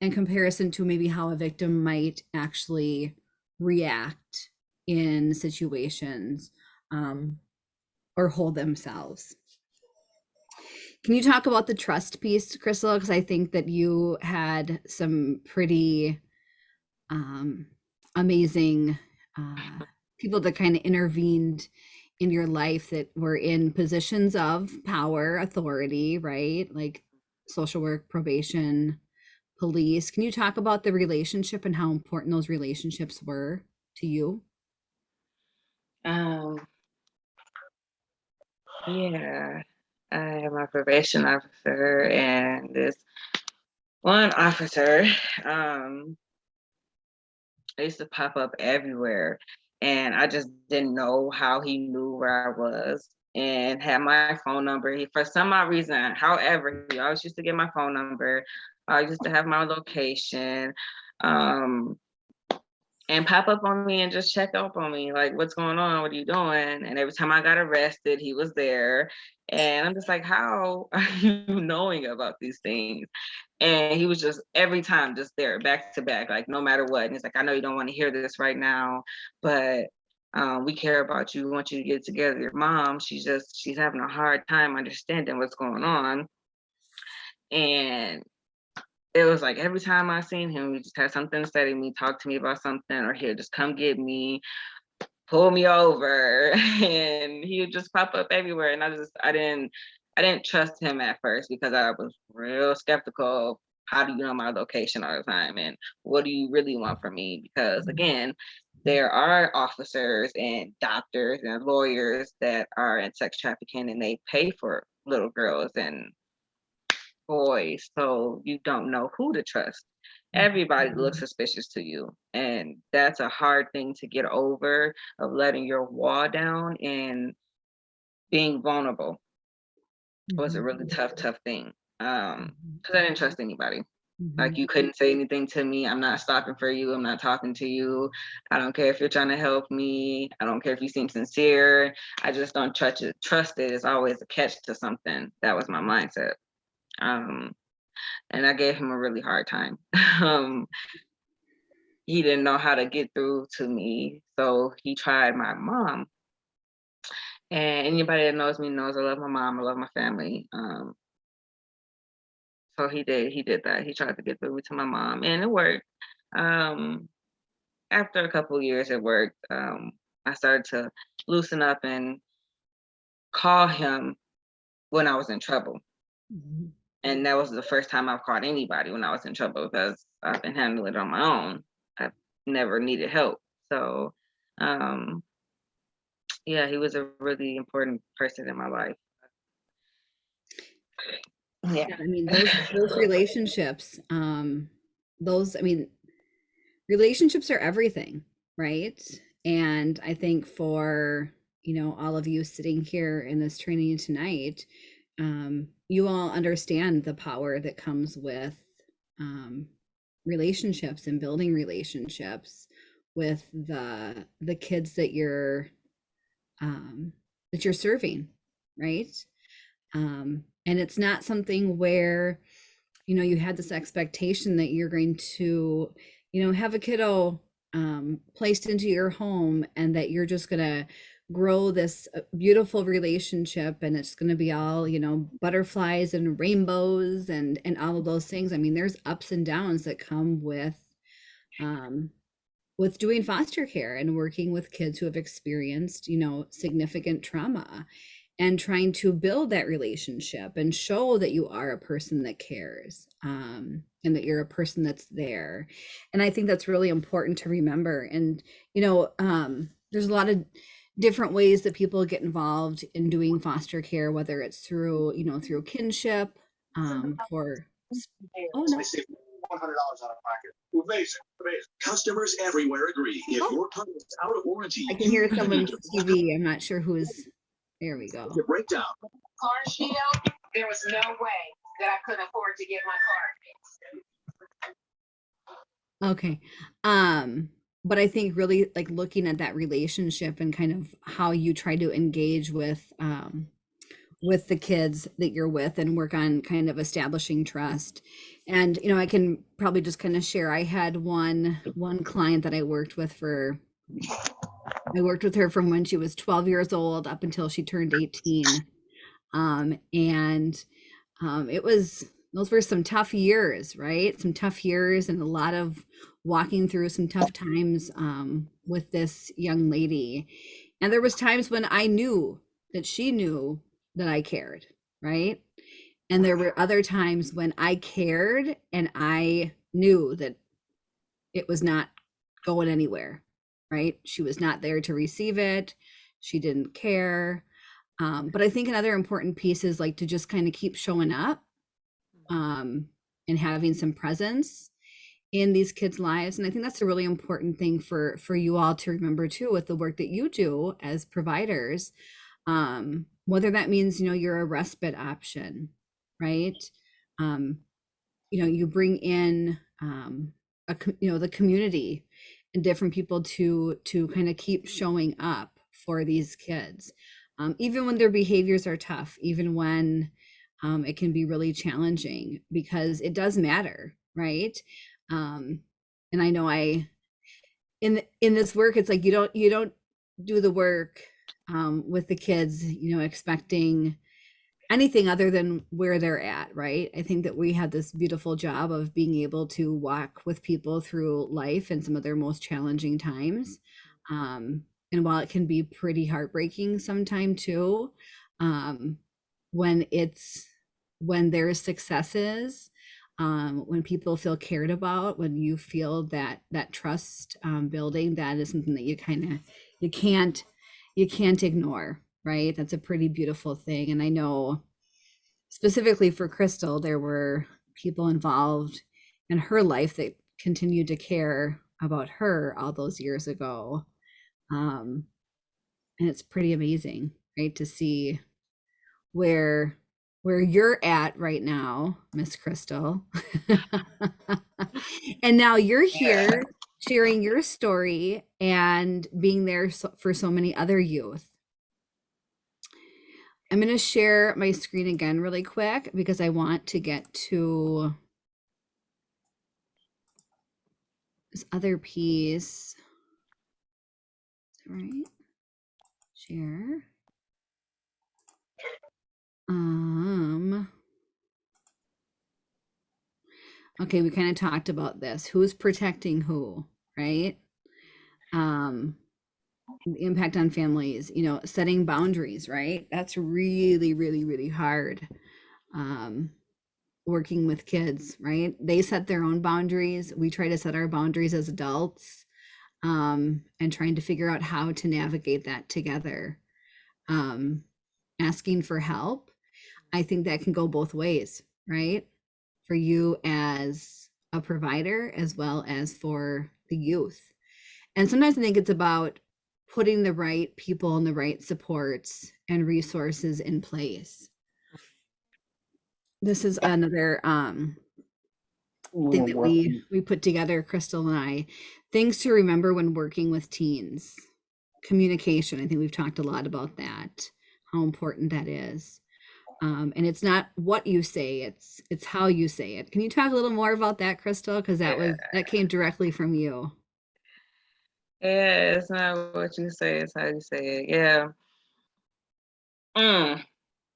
in comparison to maybe how a victim might actually react in situations um, or hold themselves can you talk about the trust piece crystal because i think that you had some pretty um, amazing uh, people that kind of intervened in your life that were in positions of power, authority, right? Like social work, probation, police. Can you talk about the relationship and how important those relationships were to you? Um, yeah, I am a probation officer and this one officer. Um, used to pop up everywhere, and I just didn't know how he knew where I was and had my phone number. He, for some odd reason, however, he always used to get my phone number. I used to have my location. Um, and pop up on me and just check up on me like what's going on? What are you doing? And every time i got arrested he was there and i'm just like how are (laughs) you knowing about these things? And he was just every time just there back to back like no matter what and he's like i know you don't want to hear this right now but um, we care about you we want you to get together your mom she's just she's having a hard time understanding what's going on. And it was like every time I seen him, he just had something to say to me, talk to me about something, or he'll just come get me, pull me over, (laughs) and he would just pop up everywhere. And I just I didn't I didn't trust him at first because I was real skeptical how do you know my location all the time and what do you really want from me? Because mm-hmm. again, there are officers and doctors and lawyers that are in sex trafficking and they pay for little girls and boys. So you don't know who to trust. Everybody looks mm-hmm. suspicious to you. And that's a hard thing to get over of letting your wall down and being vulnerable was a really tough, mm-hmm. tough thing. Um, mm-hmm. because I didn't trust anybody. Like you couldn't say anything to me. I'm not stopping for you. I'm not talking to you. I don't care if you're trying to help me. I don't care if you seem sincere. I just don't trust it. Trust it is always a catch to something. That was my mindset. Um, and I gave him a really hard time. (laughs) um, he didn't know how to get through to me, so he tried my mom. And anybody that knows me knows I love my mom. I love my family. Um, so he did. He did that. He tried to get through to my mom, and it worked. Um, after a couple years, it worked. Um, I started to loosen up and call him when I was in trouble. And that was the first time I've called anybody when I was in trouble because I've been handling it on my own. I've never needed help. So, um, yeah, he was a really important person in my life. Yeah. I mean, those, those relationships, um, those, I mean, relationships are everything, right? And I think for, you know, all of you sitting here in this training tonight, um, you all understand the power that comes with um, relationships and building relationships with the the kids that you're um, that you're serving, right? Um, and it's not something where you know you had this expectation that you're going to you know have a kiddo um, placed into your home and that you're just going to grow this uh, beautiful relationship and it's going to be all you know butterflies and rainbows and and all of those things. I mean there's ups and downs that come with um with doing foster care and working with kids who have experienced you know significant trauma and trying to build that relationship and show that you are a person that cares um, and that you're a person that's there. And i think that's really important to remember. And you know um, there's a lot of different ways that people get involved in doing foster care whether it's through you know through kinship um, for oh no one hundred dollars out of pocket. Amazing, amazing. Customers everywhere agree. If Oh. your pump is out of warranty, i can hear someone's tv i'm not sure who is there we go the breakdown. Car shield, there was no way that I could afford to get my car fixed. Okay. Um, but I think really like looking at that relationship and kind of how you try to engage with um with the kids that you're with and work on kind of establishing trust. And you know, I can probably just kind of share I had one one client that I worked with for I worked with her from when she was 12 years old up until she turned 18. Um, and um, it was those were some tough years, right? Some tough years and a lot of walking through some tough times um, with this young lady. And there was times when I knew that she knew that I cared, right? And there were other times when I cared and I knew that it was not going anywhere, right? She was not there to receive it. She didn't care. Um, but I think another important piece is like to just kind of keep showing up um, and having some presence in these kids' lives. And I think that's a really important thing for for you all to remember too with the work that you do as providers. Um, whether that means you know you're a respite option, right? Um, you know, you bring in um, a you know the community and different people to to kind of keep showing up for these kids um, even when their behaviors are tough even when um, it can be really challenging because it does matter right um, and i know i in in this work it's like you don't you don't do the work um, with the kids you know expecting anything other than where they're at right? I think that we have this beautiful job of being able to walk with people through life and some of their most challenging times. Um, and while it can be pretty heartbreaking sometime too um, when it's when there's successes um, when people feel cared about, when you feel that that trust um, building, that is something that you kind of you can't you can't ignore, right? That's a pretty beautiful thing. And I know specifically for Crystal, there were people involved in her life that continued to care about her all those years ago. Um, and it's pretty amazing, right, to see where where you're at right now, Miss Crystal. (laughs) and now you're here sharing your story and being there so, for so many other youth. I'm going to share my screen again really quick because I want to get to this other piece. All right. Share. Um. Okay, we kind of talked about this. Who's protecting who, right? Um, the impact on families, you know, setting boundaries, right? That's really, really, really hard. Um, working with kids, right? They set their own boundaries. We try to set our boundaries as adults um, and trying to figure out how to navigate that together. Um, asking for help, I think that can go both ways, right? For you as a provider as well as for the youth. And sometimes I think it's about putting the right people and the right supports and resources in place. This is another um, thing that we we put together, Crystal and I. Things to remember when working with teens. Communication. I think we've talked a lot about that. How important that is. Um, and it's not what you say; it's it's how you say it. Can you talk a little more about that, Crystal? Because that was that came directly from you. Yeah, it's not what you say, it's how you say it. Yeah. Mm,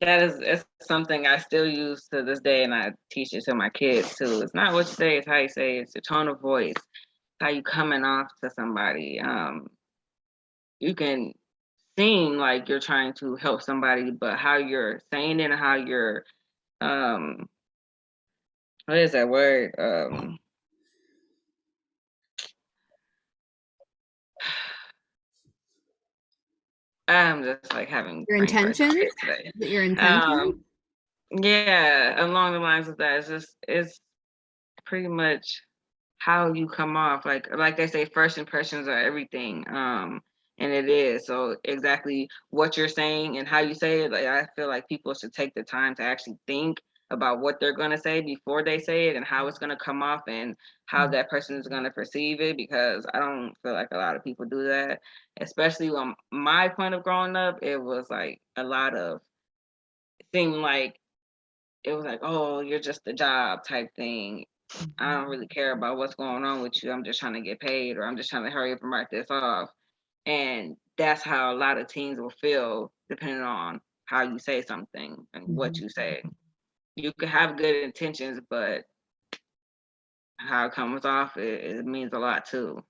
that is it's something I still use to this day and I teach it to my kids too. It's not what you say, it's how you say it. It's your tone of voice, how you coming off to somebody. Um you can seem like you're trying to help somebody, but how you're saying it and how you're um what is that word? Um I'm just like having Your intentions? today. Is it Your intention? Um, yeah, along the lines of that, it's just it's pretty much how you come off. Like like they say, first impressions are everything. Um, and it is. So exactly what you're saying and how you say it, like I feel like people should take the time to actually think about what they're gonna say before they say it and how it's gonna come off and how mm-hmm. that person is gonna perceive it because I don't feel like a lot of people do that. Especially on my point of growing up, it was like a lot of seemed like it was like, oh, you're just a job type thing. I mm-hmm. don't really care about what's going on with you. I'm just trying to get paid or I'm just trying to hurry up and write this off. And that's how a lot of teens will feel depending on how you say something and what you say. You could have good intentions, but how it comes off, it, it means a lot too.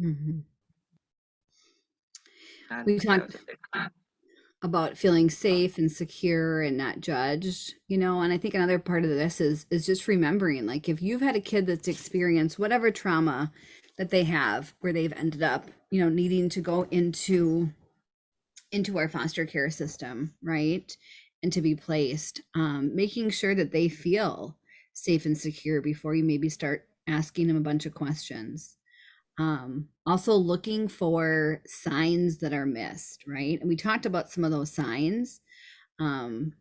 Mhm. We talked was a big one. about feeling safe and secure and not judged you know and i think another part of this is is just remembering like if you've had a kid that's experienced whatever trauma that they have where they've ended up you know needing to go into into our foster care system right? And to be placed um, making sure that they feel safe and secure before you maybe start asking them a bunch of questions. Um, also looking for signs that are missed right? And we talked about some of those signs um,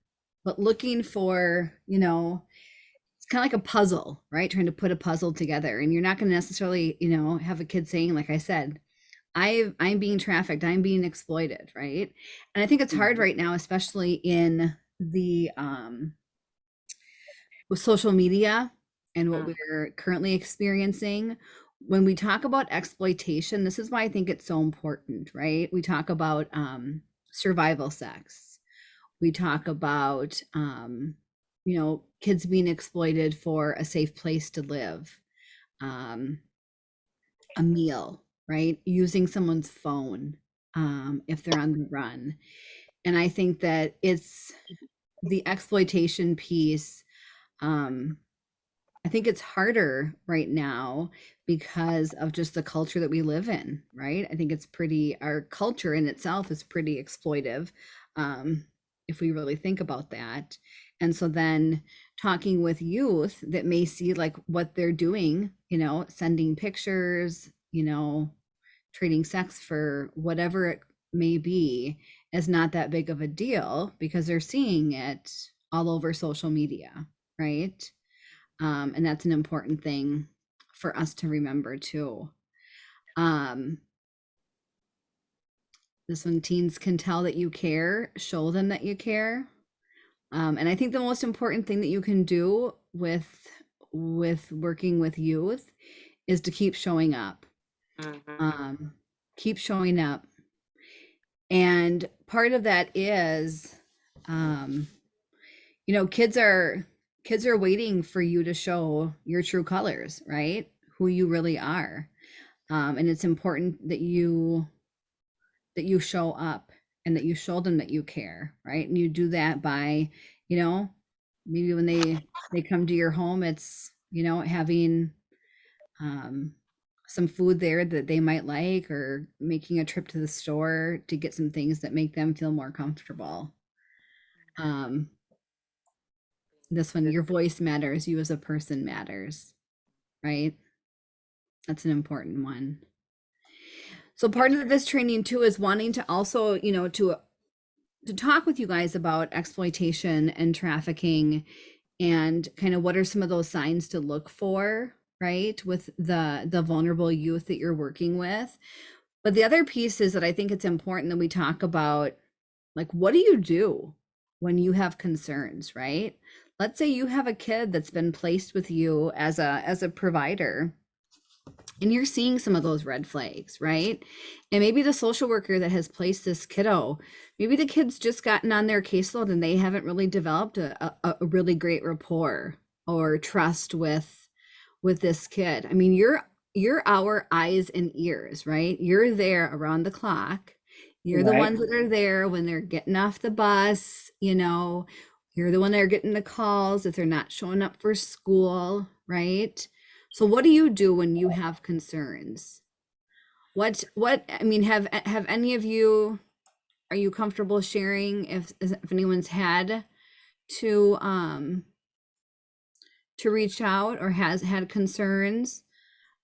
but looking for you know kind of like a puzzle right? Trying to put a puzzle together and you're not going to necessarily you know have a kid saying like i said i i'm being trafficked i'm being exploited right? And i think it's hard right now especially in the um with social media and what Mm. we're currently experiencing. When we talk about exploitation this is why i think it's so important right? We talk about um survival sex. We talk about um you know kids being exploited for a safe place to live um a meal right using someone's phone um if they're on the run and i think that it's the exploitation piece um I think it's harder right now because of just the culture that we live in, right? I think it's pretty, our culture in itself is pretty exploitive, um, if we really think about that. And so then talking with youth that may see like what they're doing, you know, sending pictures, you know, trading sex for whatever it may be is not that big of a deal because they're seeing it all over social media, right? Um, and that's an important thing for us to remember too. Um, this one, teens can tell that you care, show them that you care. Um, and I think the most important thing that you can do with with working with youth is to keep showing up. Mhm. Um, keep showing up. And part of that is um, you know, kids are kids are waiting for you to show your true colors, right? Who you really are. Um, and it's important that you that you show up and that you show them that you care, right? And you do that by, you know, maybe when they they come to your home, it's, you know, having um some food there that they might like or making a trip to the store to get some things that make them feel more comfortable. Um this one, your voice matters, you as a person matters, right? That's an important one. So part of this training too is wanting to also, you know, to to talk with you guys about exploitation and trafficking and kind of what are some of those signs to look for, right? With the the vulnerable youth that you're working with. But the other piece is that I think it's important that we talk about like what do you do when you have concerns, right? Let's say you have a kid that's been placed with you as a as a provider and you're seeing some of those red flags, right? And maybe the social worker that has placed this kiddo, maybe the kid's just gotten on their caseload and they haven't really developed a, a, a really great rapport or trust with with this kid. I mean, you're you're our eyes and ears, right? You're there around the clock. You're the ones that are there when they're getting off the bus, you know, you're the one that are getting the calls if they're not showing up for school, right? So what do you do when you have concerns? What what I mean have have any of you are you comfortable sharing if if anyone's had to um to reach out or has had concerns?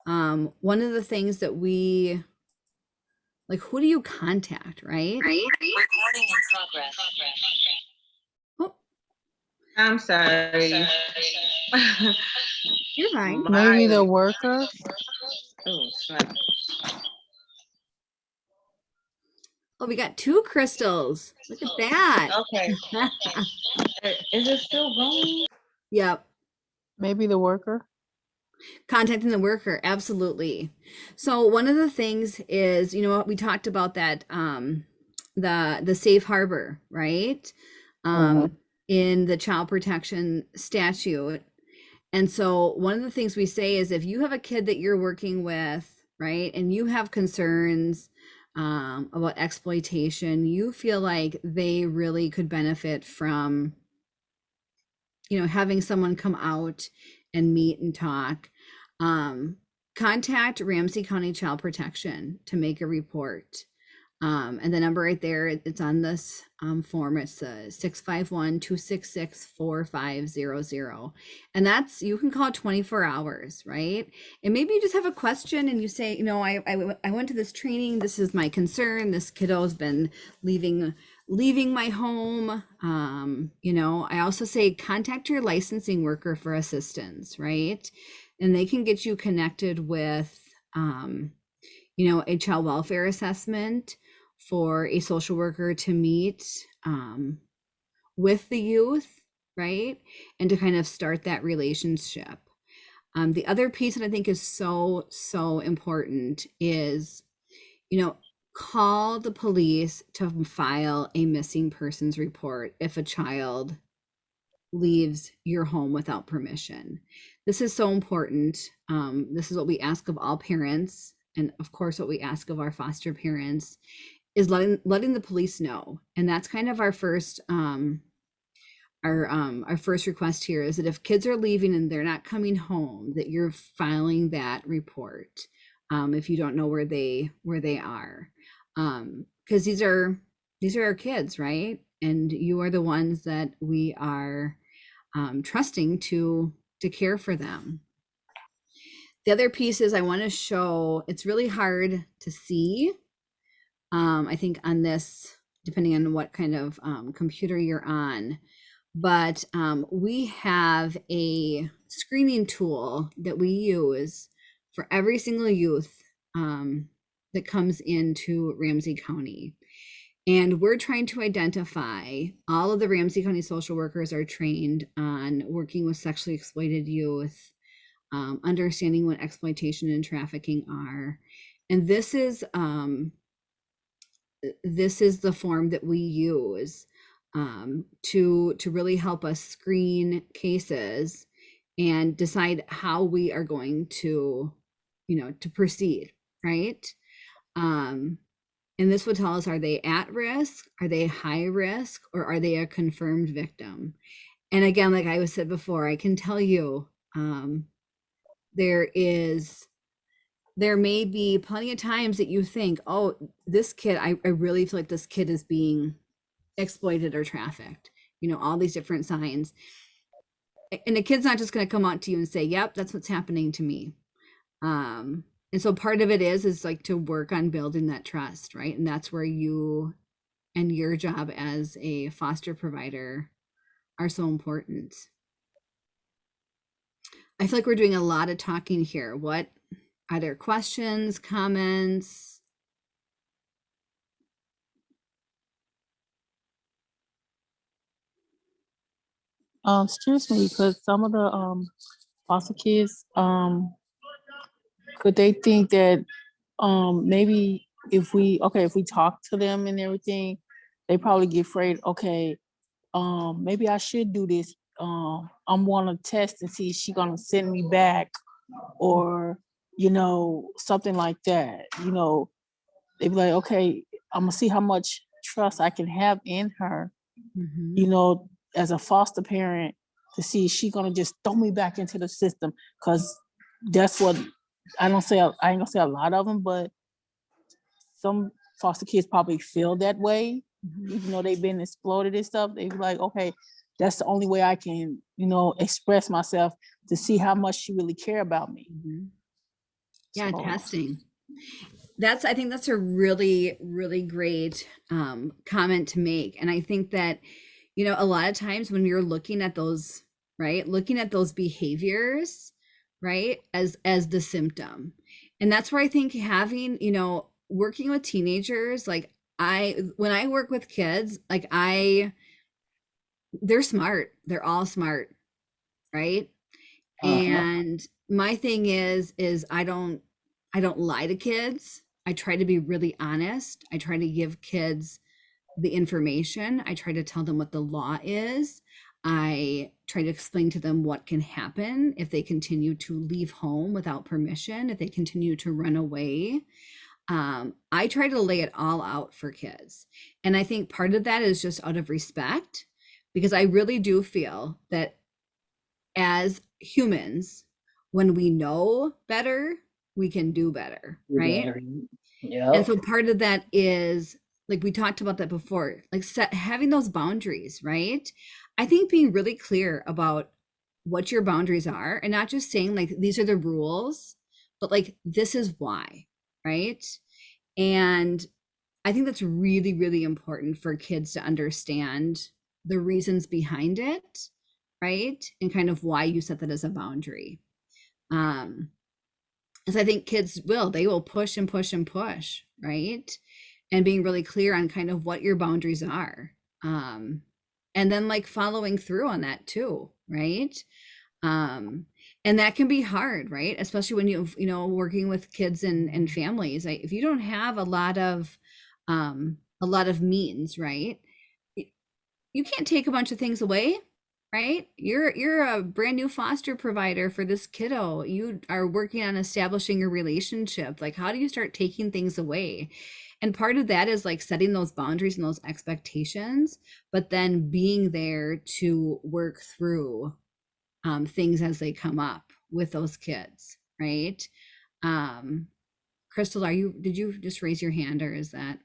Um one of the things that we like who do you contact, right? Recording in progress. I'm sorry. (laughs) you're fine. Maybe the worker. Oh, snap. Oh, we got two crystals. Look at that. Okay. Uh, (laughs) Is it still going? Yep. Maybe the worker. contacting the worker absolutely so one of the things is you know what we talked about that um the the safe harbor right um in the child protection statute. And so one of the things we say is if you have a kid that you're working with right and you have concerns um, about exploitation you feel like they really could benefit from you know having someone come out and meet and talk um, contact ramsey county child protection to make a report um, and the number right there, it's on this um, form it's uh, 651-266-4500 and that's you can call 24 hours right? And maybe you just have a question and you say you know I, I, I went to this training this is my concern this kiddo's been leaving leaving my home. Um you know i also say contact your licensing worker for assistance right? And they can get you connected with um you know a child welfare assessment for a social worker to meet um with the youth right? And to kind of start that relationship. Um, the other piece that i think is so so important is you know call the police to file a missing persons report if a child leaves your home without permission. This is so important. Um, this is what we ask of all parents and of course what we ask of our foster parents is letting letting the police know and that's kind of our first um, our um our first request here is that if kids are leaving and they're not coming home, that you're filing that report. Um, if you don't know where they where they are, um, because these are these are our kids, right? And you are the ones that we are um, trusting to to care for them. The other piece is I want to show. It's really hard to see. Um, I think on this, depending on what kind of um, computer you're on, but um, we have a screening tool that we use for every single youth um, that comes into Ramsey County. And we're trying to identify all of the Ramsey County social workers are trained on working with sexually exploited youth, um, understanding what exploitation and trafficking are. And this is um, this is the form that we use um, to to really help us screen cases and decide how we are going to you know to proceed right? Um and this would tell us are they at risk? Are they high risk? Or are they a confirmed victim? And again like i was said before i can tell you um there is there may be plenty of times that you think oh this kid i, I really feel like this kid is being exploited or trafficked you know all these different signs. And the kid's not just going to come out to you and say yep that's what's happening to me. Um and so part of it is is like to work on building that trust right? And that's where you and your job as a foster provider are so important. I feel like we're doing a lot of talking here. What are there questions comments Um, excuse me, because some of the um foster kids, um, could they think that um maybe if we okay, if we talk to them and everything, they probably get afraid, okay, um, maybe I should do this. Um, I'm wanna test and see if she gonna send me back or, you know, something like that, you know. they'd be like, okay, I'm gonna see how much trust I can have in her Mhm. you know, as a foster parent, to see she gonna just throw me back into the system, cause that's what, I don't say, I ain't gonna say a lot of them, but some foster kids probably feel that way, Mhm. even though they've been exploited and stuff, they be like, okay, that's the only way I can, you know, express myself to see how much she really care about me. Mhm. Yeah, So- testing. That's I think that's a really really great um comment to make. And I think that you know a lot of times when you're looking at those right looking at those behaviors right as as the symptom. And that's where I think having you know working with teenagers like I when I work with kids like I they're smart. They're all smart right Uh-huh. and my thing is is i don't i don't lie to kids. I try to be really honest. I try to give kids the information. I try to tell them what the law is. I try to explain to them what can happen if they continue to leave home without permission if they continue to run away. Um, i try to lay it all out for kids. And i think part of that is just out of respect because i really do feel that as humans, when we know better, we can do better, right? Yeah. And so part of that is like we talked about that before, like set having those boundaries, right? I think being really clear about what your boundaries are and not just saying like these are the rules, but like this is why, right? And I think that's really, really important for kids to understand the reasons behind it, right? And kind of why you set that as a boundary. Um, as I think kids will, they will push and push and push, right? And being really clear on kind of what your boundaries are. Um, and then like following through on that too, right? Um, and that can be hard, right? Especially when you you know working with kids and and families. If you don't have a lot of um a lot of means, right? You can't take a bunch of things away, right? You're you're a brand new foster provider for this kiddo. You are working on establishing a relationship. Like how do you start taking things away? and part of that is like setting those boundaries and those expectations but then being there to work through um, things as they come up with those kids right um crystal are you did you just raise your hand or is that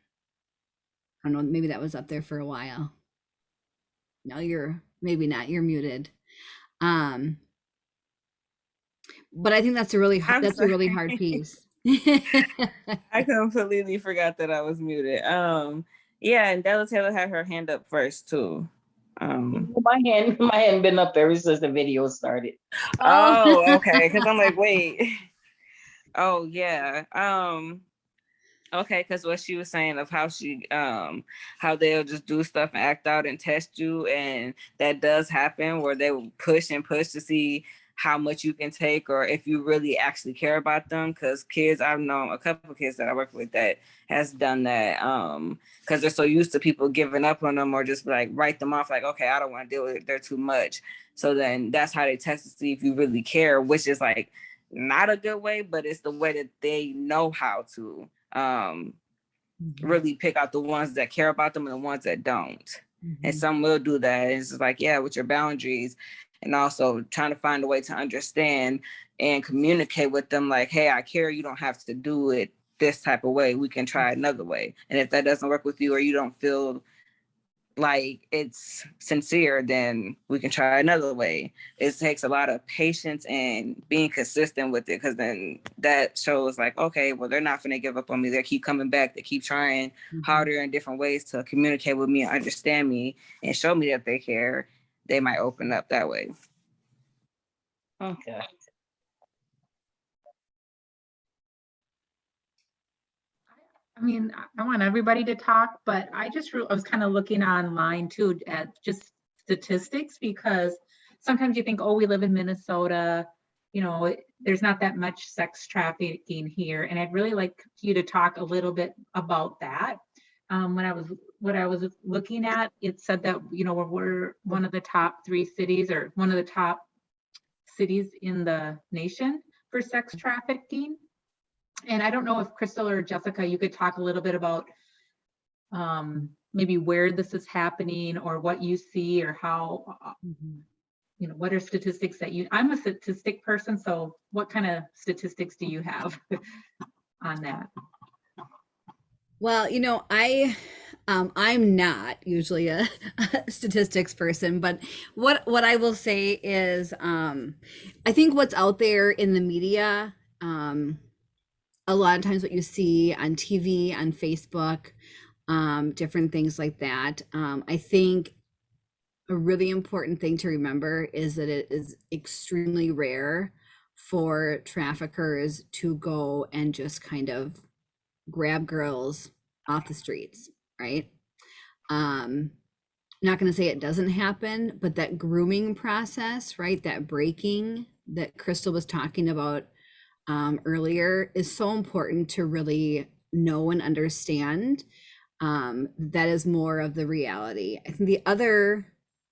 i don't know maybe that was up there for a while no you're maybe not you're muted um but i think that's a really hard I'm that's a really hard (laughs) piece (laughs) I completely forgot that I was muted. Um, yeah, and Della Taylor had her hand up first too. Um, (laughs) My hand, my hand been up ever since the video started. oh, okay. Because I'm like, wait. Oh yeah. Um. Okay, because what she was saying of how she um how they'll just do stuff and act out and test you, and that does happen where they will push and push to see how much you can take or if you really actually care about them. Because kids, I've known a couple of kids that I work with that has done that. Um, because they're so used to people giving up on them or just like write them off, like, okay, I don't want to deal with it. They're too much. So then that's how they test to see if you really care, which is like not a good way, but it's the way that they know how to um mm-hmm. really pick out the ones that care about them and the ones that don't. And mm-hmm. some will do that. It's just like, yeah, with your boundaries and also trying to find a way to understand and communicate with them like, hey, I care, you don't have to do it this type of way. We can try mm-hmm. another way. And if that doesn't work with you or you don't feel like it's sincere, then we can try another way. It takes a lot of patience and being consistent with it because then that shows like, okay, well, they're not gonna give up on me. They keep coming back, they keep trying mm-hmm. harder in different ways to communicate with me, understand me, and show me that they care. They might open up that way. Okay. I mean, I- want everybody to talk, but I just, I was kind of looking online too at just statistics because sometimes you think, oh, we live in Minnesota, you know, it- there's not that much sex trafficking here. And I'd really like you to talk a little bit about that. Um, when I was, what I was looking at, it said that, you know, we're one of the top three cities or one of the top cities in the nation for sex trafficking. And I don't know if Crystal or Jessica, you could talk a little bit about um, maybe where this is happening or what you see or how, uh, you know, what are statistics that you, I'm a statistic person, so what kind of statistics do you have (laughs) on that? Well, you know, I um, I'm not usually a, (laughs) a statistics person, but what what I will say is um, I think what's out there in the media, um, a lot of times what you see on TV, on Facebook, um, different things like that. Um, I think a really important thing to remember is that it is extremely rare for traffickers to go and just kind of grab girls off the streets, right? Um, not going to say it doesn't happen, but that grooming process, right? That breaking that Crystal was talking about um, earlier is so important to really know and understand. Um, that is more of the reality. I think the other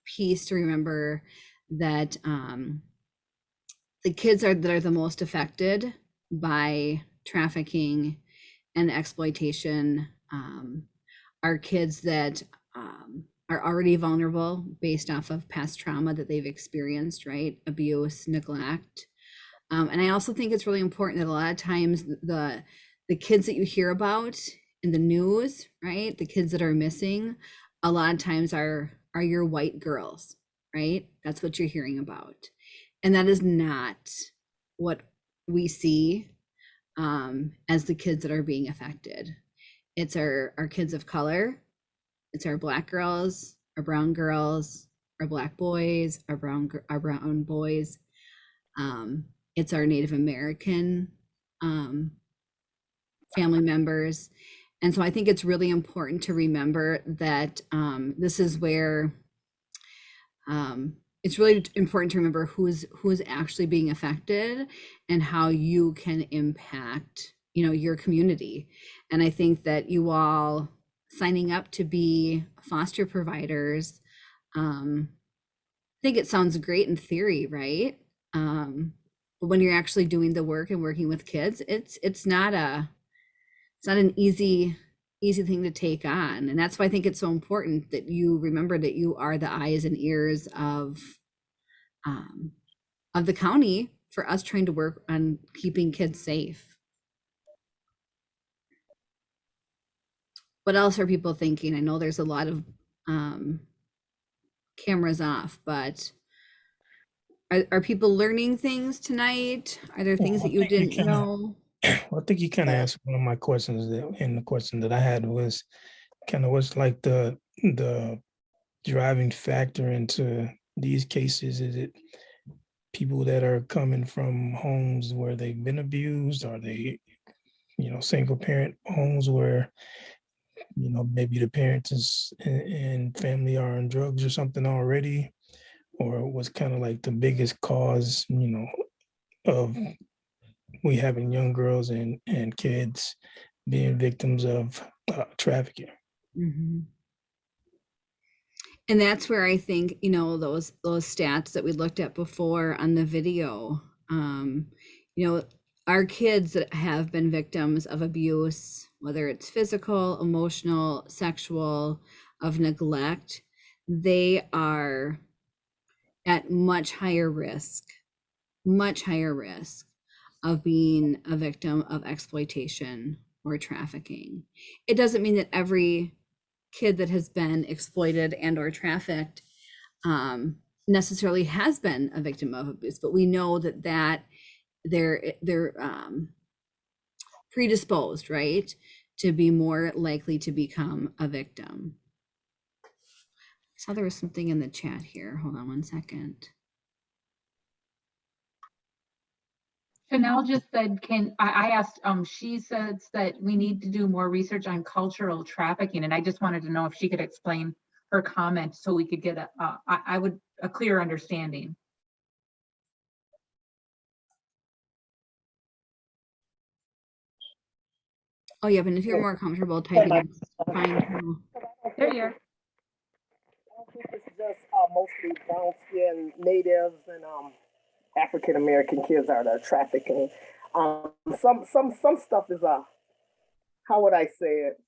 piece to remember that um, the kids are that are the most affected by trafficking and exploitation um, are kids that um, are already vulnerable based off of past trauma that they've experienced, right? Abuse, neglect. Um, and I also think it's really important that a lot of times the the kids that you hear about in the news, right? The kids that are missing, a lot of times are are your white girls, right? That's what you're hearing about. And that is not what we see um, as the kids that are being affected. It's our, our kids of color, it's our black girls, our brown girls, our black boys, our brown our brown boys. Um, it's our Native American um, family members. And so I think it's really important to remember that um, this is where um, it's really important to remember who's who's actually being affected and how you can impact you know your community and i think that you all signing up to be foster providers um, i think it sounds great in theory right um, when you're actually doing the work and working with kids it's it's not a it's not an easy easy thing to take on. And that's why I think it's so important that you remember that you are the eyes and ears of um, of the county for us trying to work on keeping kids safe. What else are people thinking? I know there's a lot of um, cameras off, but are, are people learning things tonight? Are there things Well, that you didn't kinda- know? Well, (clears throat) I think you kind of asked one of my questions that, and the question that I had was kind of what's like the, the driving factor into these cases? Is it people that are coming from homes where they've been abused? Are they, you know, single parent homes where, you know, maybe the parents is, and, and family are on drugs or something already? Or was kind of like the biggest cause, you know, of we having young girls and and kids being victims of uh, trafficking. Mhm. And that's where I think, you know, those those stats that we looked at before on the video, um, you know, our kids that have been victims of abuse, whether it's physical, emotional, sexual, of neglect, they are at much higher risk, much higher risk of being a victim of exploitation or trafficking. It doesn't mean that every kid that has been exploited and or trafficked um, necessarily has been a victim of abuse, but we know that that they're they're um, predisposed, right, to be more likely to become a victim. I saw there was something in the chat here. Hold on one second. Chanel just said, can, I, I asked, um, she says that we need to do more research on cultural trafficking, and I just wanted to know if she could explain her comment so we could get a, uh, I, I would, a clear understanding. Oh yeah, but if you're more comfortable typing, it's fine. There you are. It's just uh, mostly brown skinned natives and um, African American kids are the trafficking. Um, some some some stuff is uh, how would I say it?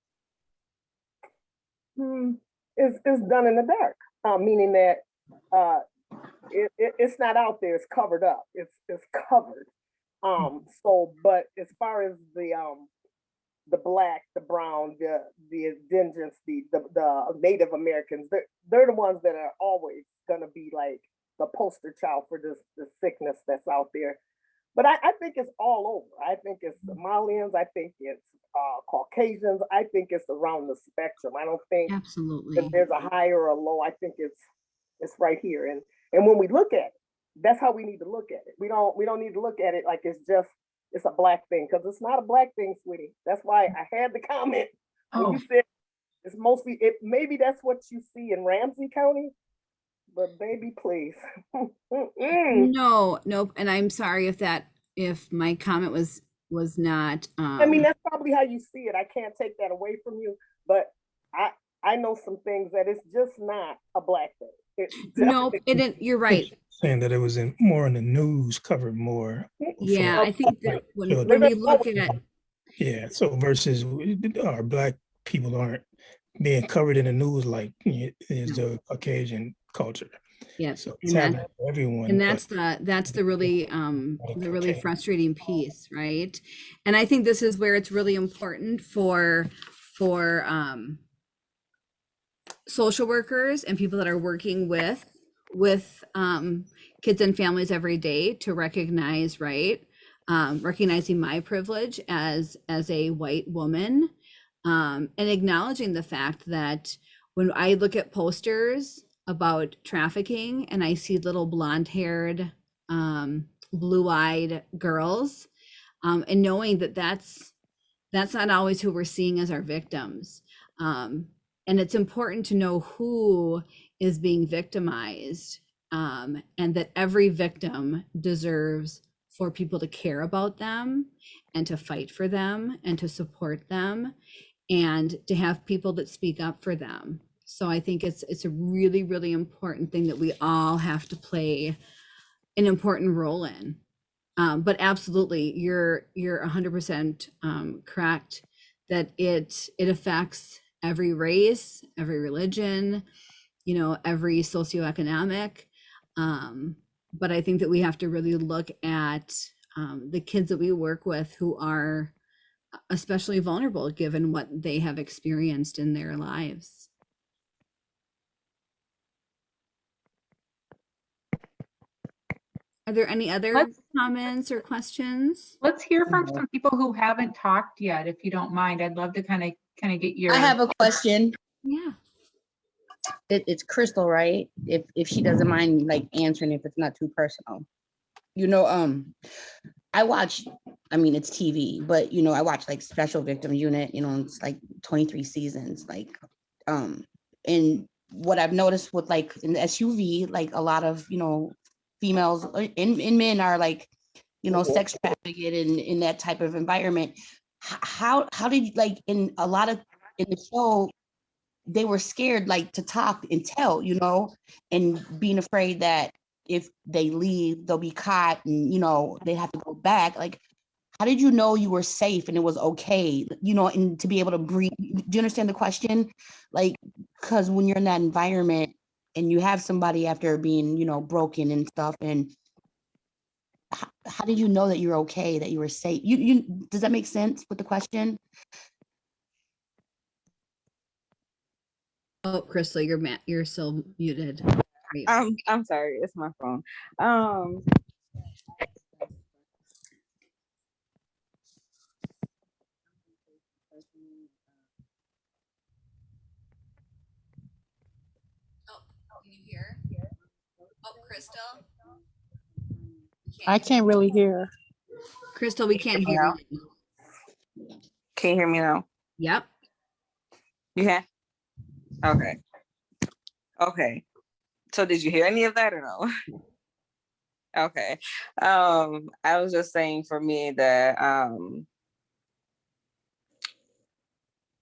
Hmm, is is done in the dark, uh, meaning that uh, it, it, it's not out there. It's covered up. It's it's covered. Um, so, but as far as the um, the black, the brown, the the indigenous, the the, the Native Americans, they're, they're the ones that are always gonna be like the poster child for this the sickness that's out there. But I, I think it's all over. I think it's Somalians, I think it's uh, Caucasians, I think it's around the spectrum. I don't think Absolutely. that there's a high or a low. I think it's it's right here. And and when we look at it, that's how we need to look at it. We don't we don't need to look at it like it's just it's a black thing because it's not a black thing, sweetie. That's why I had the (laughs) comment Oh, you said it's mostly it. Maybe that's what you see in Ramsey County, but baby, please. (laughs) No, nope. And I'm sorry if that if my comment was was not um I mean, that's probably how you see it. I can't take that away from you, but I I know some things that it's just not a black thing. It's (laughs) nope, it didn't you're (laughs) right. Saying that it was in more in the news, covered more. Yeah, I think that when, when we look at Yeah, so versus our black people aren't being covered in the news like is the Caucasian culture. yeah, So it's and that- everyone. and but that's the that's the really um the really cocaine. frustrating piece right and i think this is where it's really important for for um social workers and people that are working with with um kids and families every day to recognize right um recognizing my privilege as as a white woman um and acknowledging the fact that when i look at posters about trafficking and I see little blonde haired, um, blue eyed girls, um, and knowing that that's that's not always who we're seeing as our victims. And it's important to know who is being victimized um, and that every victim deserves for people to care about them and to fight for them and to support them and to have people that speak up for them. So I think it's it's a really really important thing that we all have to play an important role in. Um, but absolutely, you're you're 100% um, correct that it it affects every race, every religion, you know, every socioeconomic. Um, but I think that we have to really look at um, the kids that we work with who are especially vulnerable given what they have experienced in their lives. Are there any other Let's- comments or questions? Let's hear from some people who haven't talked yet, if you don't mind. I'd love to kind of, kind of get your. I have a question. Yeah. It, it's Crystal, right? If, if she doesn't mind like answering if it's not too personal. You know, um, I watch, I mean, it's TV, but you know, I watch like Special Victim Unit, you know, it's like twenty-three seasons, like, um, and what I've noticed with like in the SVU, like a lot of, you know, females uh, and, and men are like, you know, sex trafficked in, in that type of environment. How, how did, you like, in a lot of, in the show, they were scared like to talk and tell, you know, and being afraid that if they leave, they'll be caught and, you know, they have to go back. Like, how did you know you were safe and it was okay, you know, and to be able to breathe? Do you understand the question? Like, because when you're in that environment and you have somebody after being, you know, broken and stuff, and how, how did you know that you're okay, that you were safe? You, you, does that make sense with the question? Oh, Crystal, you're ma- you're still muted. There. I'm I'm sorry, it's my phone. Um Can you hear? Oh, Crystal? I can't really hear. Crystal, we can't hear you. can you hear me now? Yep. You can? Okay. Okay. So did you hear any of that or no? (laughs) Okay. Um, I was just saying for me that um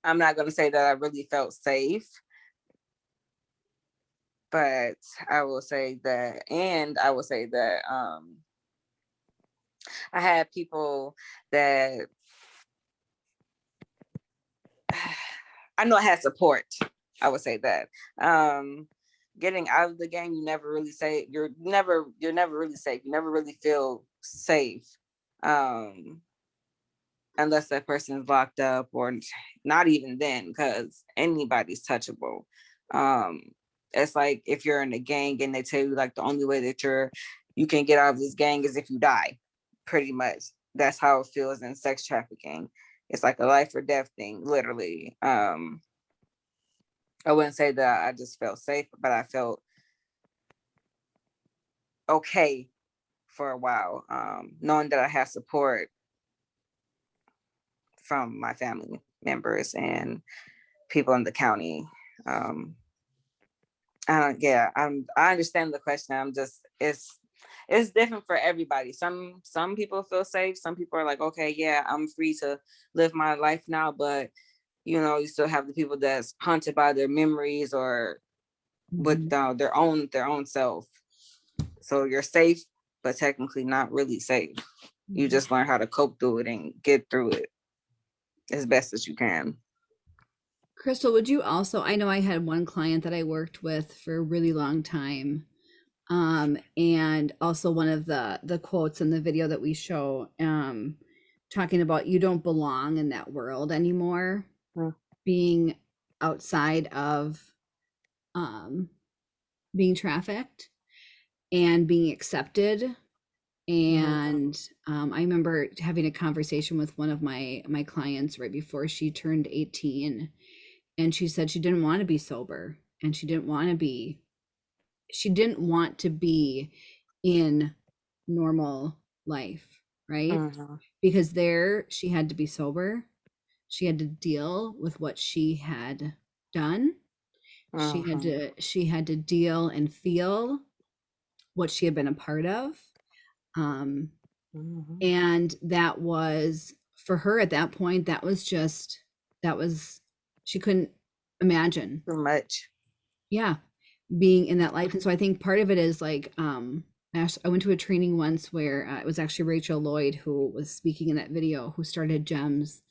I'm not gonna say that I really felt safe. But I will say that, and I will say that um I had people that (sighs) I know I had support. I would say that. Um, getting out of the game, you never really say you're never you're never really safe. You never really feel safe, um, unless that person is locked up or not even then, because anybody's touchable. Um, it's like if you're in a gang and they tell you like the only way that you're you can get out of this gang is if you die. Pretty much, that's how it feels in sex trafficking it's like a life or death thing, literally. Um, I wouldn't say that I just felt safe, but I felt okay for a while, um, knowing that I had support from my family members and people in the county. Um, I don't, yeah, I'm, I understand the question. I'm just, it's, it's different for everybody. Some, some people feel safe. Some people are like, okay, yeah, I'm free to live my life now, but you know, you still have the people that's haunted by their memories or with uh, their own, their own self. So you're safe, but technically not really safe. You just learn how to cope through it and get through it as best as you can. Crystal, would you also, I know I had one client that I worked with for a really long time. Um, and also one of the the quotes in the video that we show, um, talking about you don't belong in that world anymore, Mm. being outside of um being trafficked and being accepted and um, i remember having a conversation with one of my my clients right before she turned 18 and she said she didn't want to be sober and she didn't want to be she didn't want to be in normal life right Mhm. because there she had to be sober she had to deal with what she had done she had Mhm. to she had to deal and feel what she had been a part of um Mhm. and that was for her at that point that was just that was she couldn't imagine so much. yeah being in that life and so i think part of it is like um i went to a training once where uh, it was actually rachel lloyd who was speaking in that video who started GEMS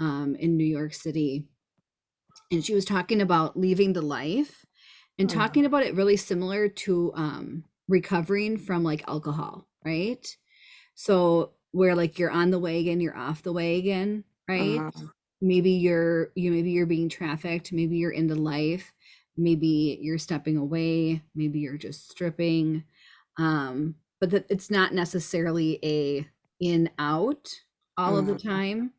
um, in New York City. And she was talking about leaving the life and Mhm. talking about it really similar to um, recovering from like alcohol, right? So where like you're on the wagon, you're off the wagon, right? Mhm. Maybe you're you maybe you're being trafficked, maybe you're into life, maybe you're stepping away, maybe you're just stripping. Um, but that it's not necessarily a in out all of the Mhm. time.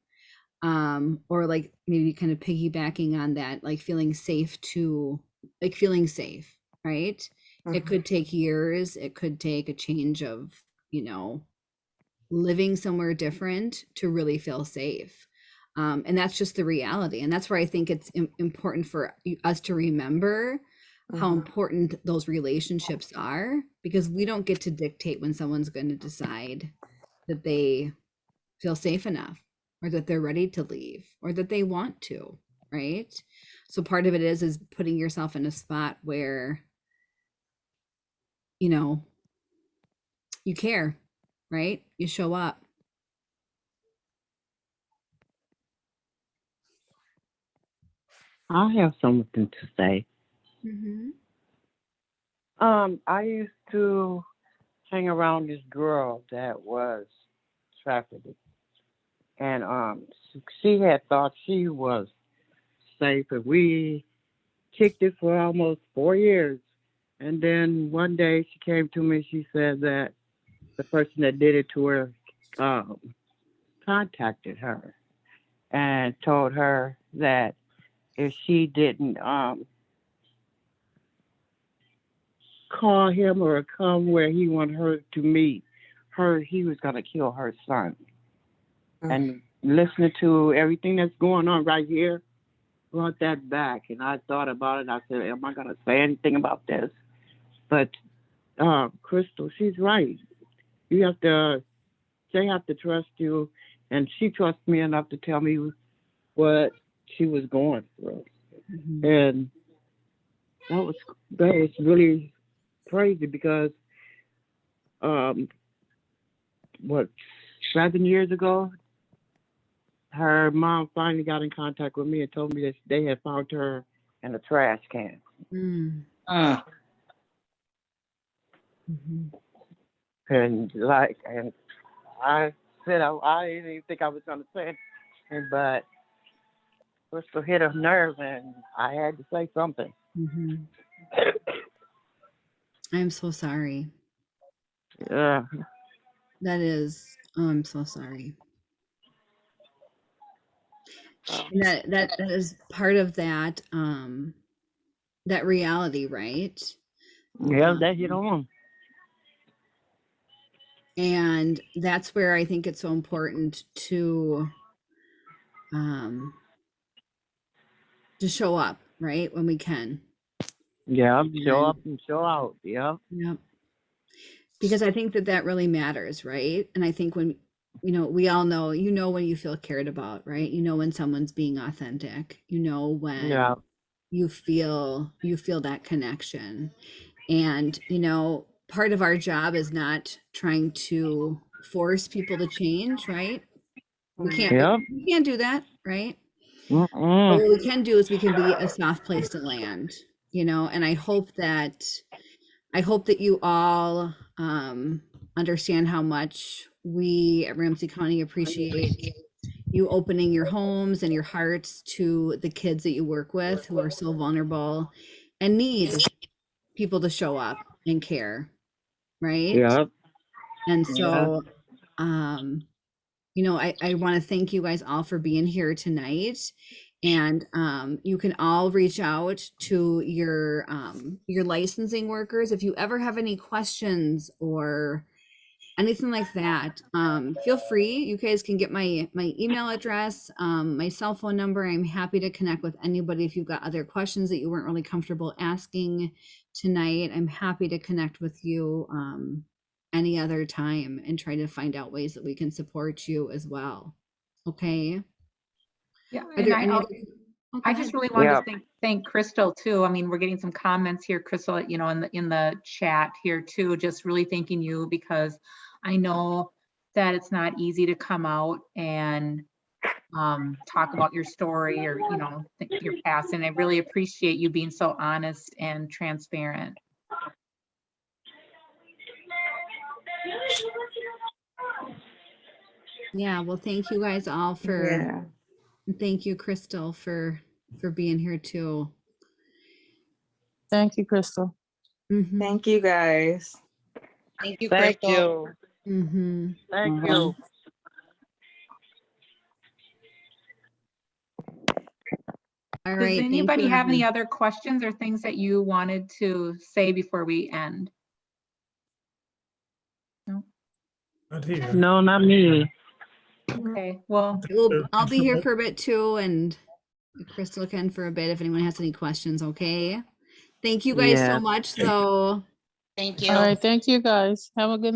Um, or like maybe kind of piggybacking on that, like feeling safe to like feeling safe, right? It Mhm. could take years, it could take a change of, you know, living somewhere different to really feel safe. Um, and that's just the reality. And that's where I think it's im- important for us to remember how Mhm. important those relationships are because we don't get to dictate when someone's going to decide that they feel safe enough or that they're ready to leave or that they want to right so part of it is is putting yourself in a spot where you know you care right you show up I have something to say. mm-hmm. Um, I used to hang around this girl that was trafficked, and um, she- she had thought she was safe, and we kicked it for almost four years. And then one day she came to me. She said that the person that did it to her um, contacted her and told her that if she didn't um, call him or come where he wanted her to meet her, he was gonna kill her son. And listening to everything that's going on right here brought that back. And I thought about it. I said, "Am I gonna say anything about this?" But uh, Crystal, she's right. You have to. They have to trust you, and she trusts me enough to tell me what she was going through. And that was that was really crazy because um what seven years ago her mom finally got in contact with me and told me that they had found her in a trash can. Mm. Mm. Mhm. And like and I said I, I didn't even think I was gonna say it, but Crystal hit a nerve and I had to say something. Mhm. i'm so sorry Yeah. that is oh, i'm so sorry And that that that is part of that um that reality right Yeah, that hit on. and that's where i think it's so important to um to show up right when we can Yeah, show up and show out. Yeah. Yep. Because I think that that really matters, right? And I think when, you know, we all know, you know, when you feel cared about, right? You know, when someone's being authentic, you know, when Yeah. you feel, you feel that connection. And, you know, part of our job is not trying to force people to change, right? We can't, Yep. we can't do that, right? But Mm-mm. what we can do is we can be a soft place to land, you know, and I hope that I hope that you all um, understand how much we at Ramsey County appreciate you opening your homes and your hearts to the kids that you work with who are so vulnerable and need people to show up and care, right? Yeah. And Yeah. so, um, you know, I, I want to thank you guys all for being here tonight. And um, you can all reach out to your um, your licensing workers if you ever have any questions or anything like that. Um, feel free. You guys can get my my email address, um, my cell phone number. I'm happy to connect with anybody if you've got other questions that you weren't really comfortable asking tonight. I'm happy to connect with you um, any other time and try to find out ways that we can support you as well. Okay. Yeah, Are and there I, any al- other- oh, I just really wanted Yeah. to thank, thank Crystal too. I mean, we're getting some comments here, Crystal, you know, in the, in the chat here too, just really thanking you because I know that it's not easy to come out and um, talk about your story or, you know, your past. And I really appreciate you being so honest and transparent. Yeah, well, thank you guys all for, Yeah. thank you, Crystal, for, for being here too. Thank you, Crystal. Mhm, Thank you guys. Thank you, Thank Crystal. you. mhm. Thank Mhm. you. All Does right. anybody have any other questions or things that you wanted to say before we end? No, not here. No, not me. Okay, well, Well, I'll be here for a bit too, and Crystal can for a bit if anyone has any questions, okay? Thank you guys Yeah. so much, though. Thank you. All right, thank you, guys. Have a good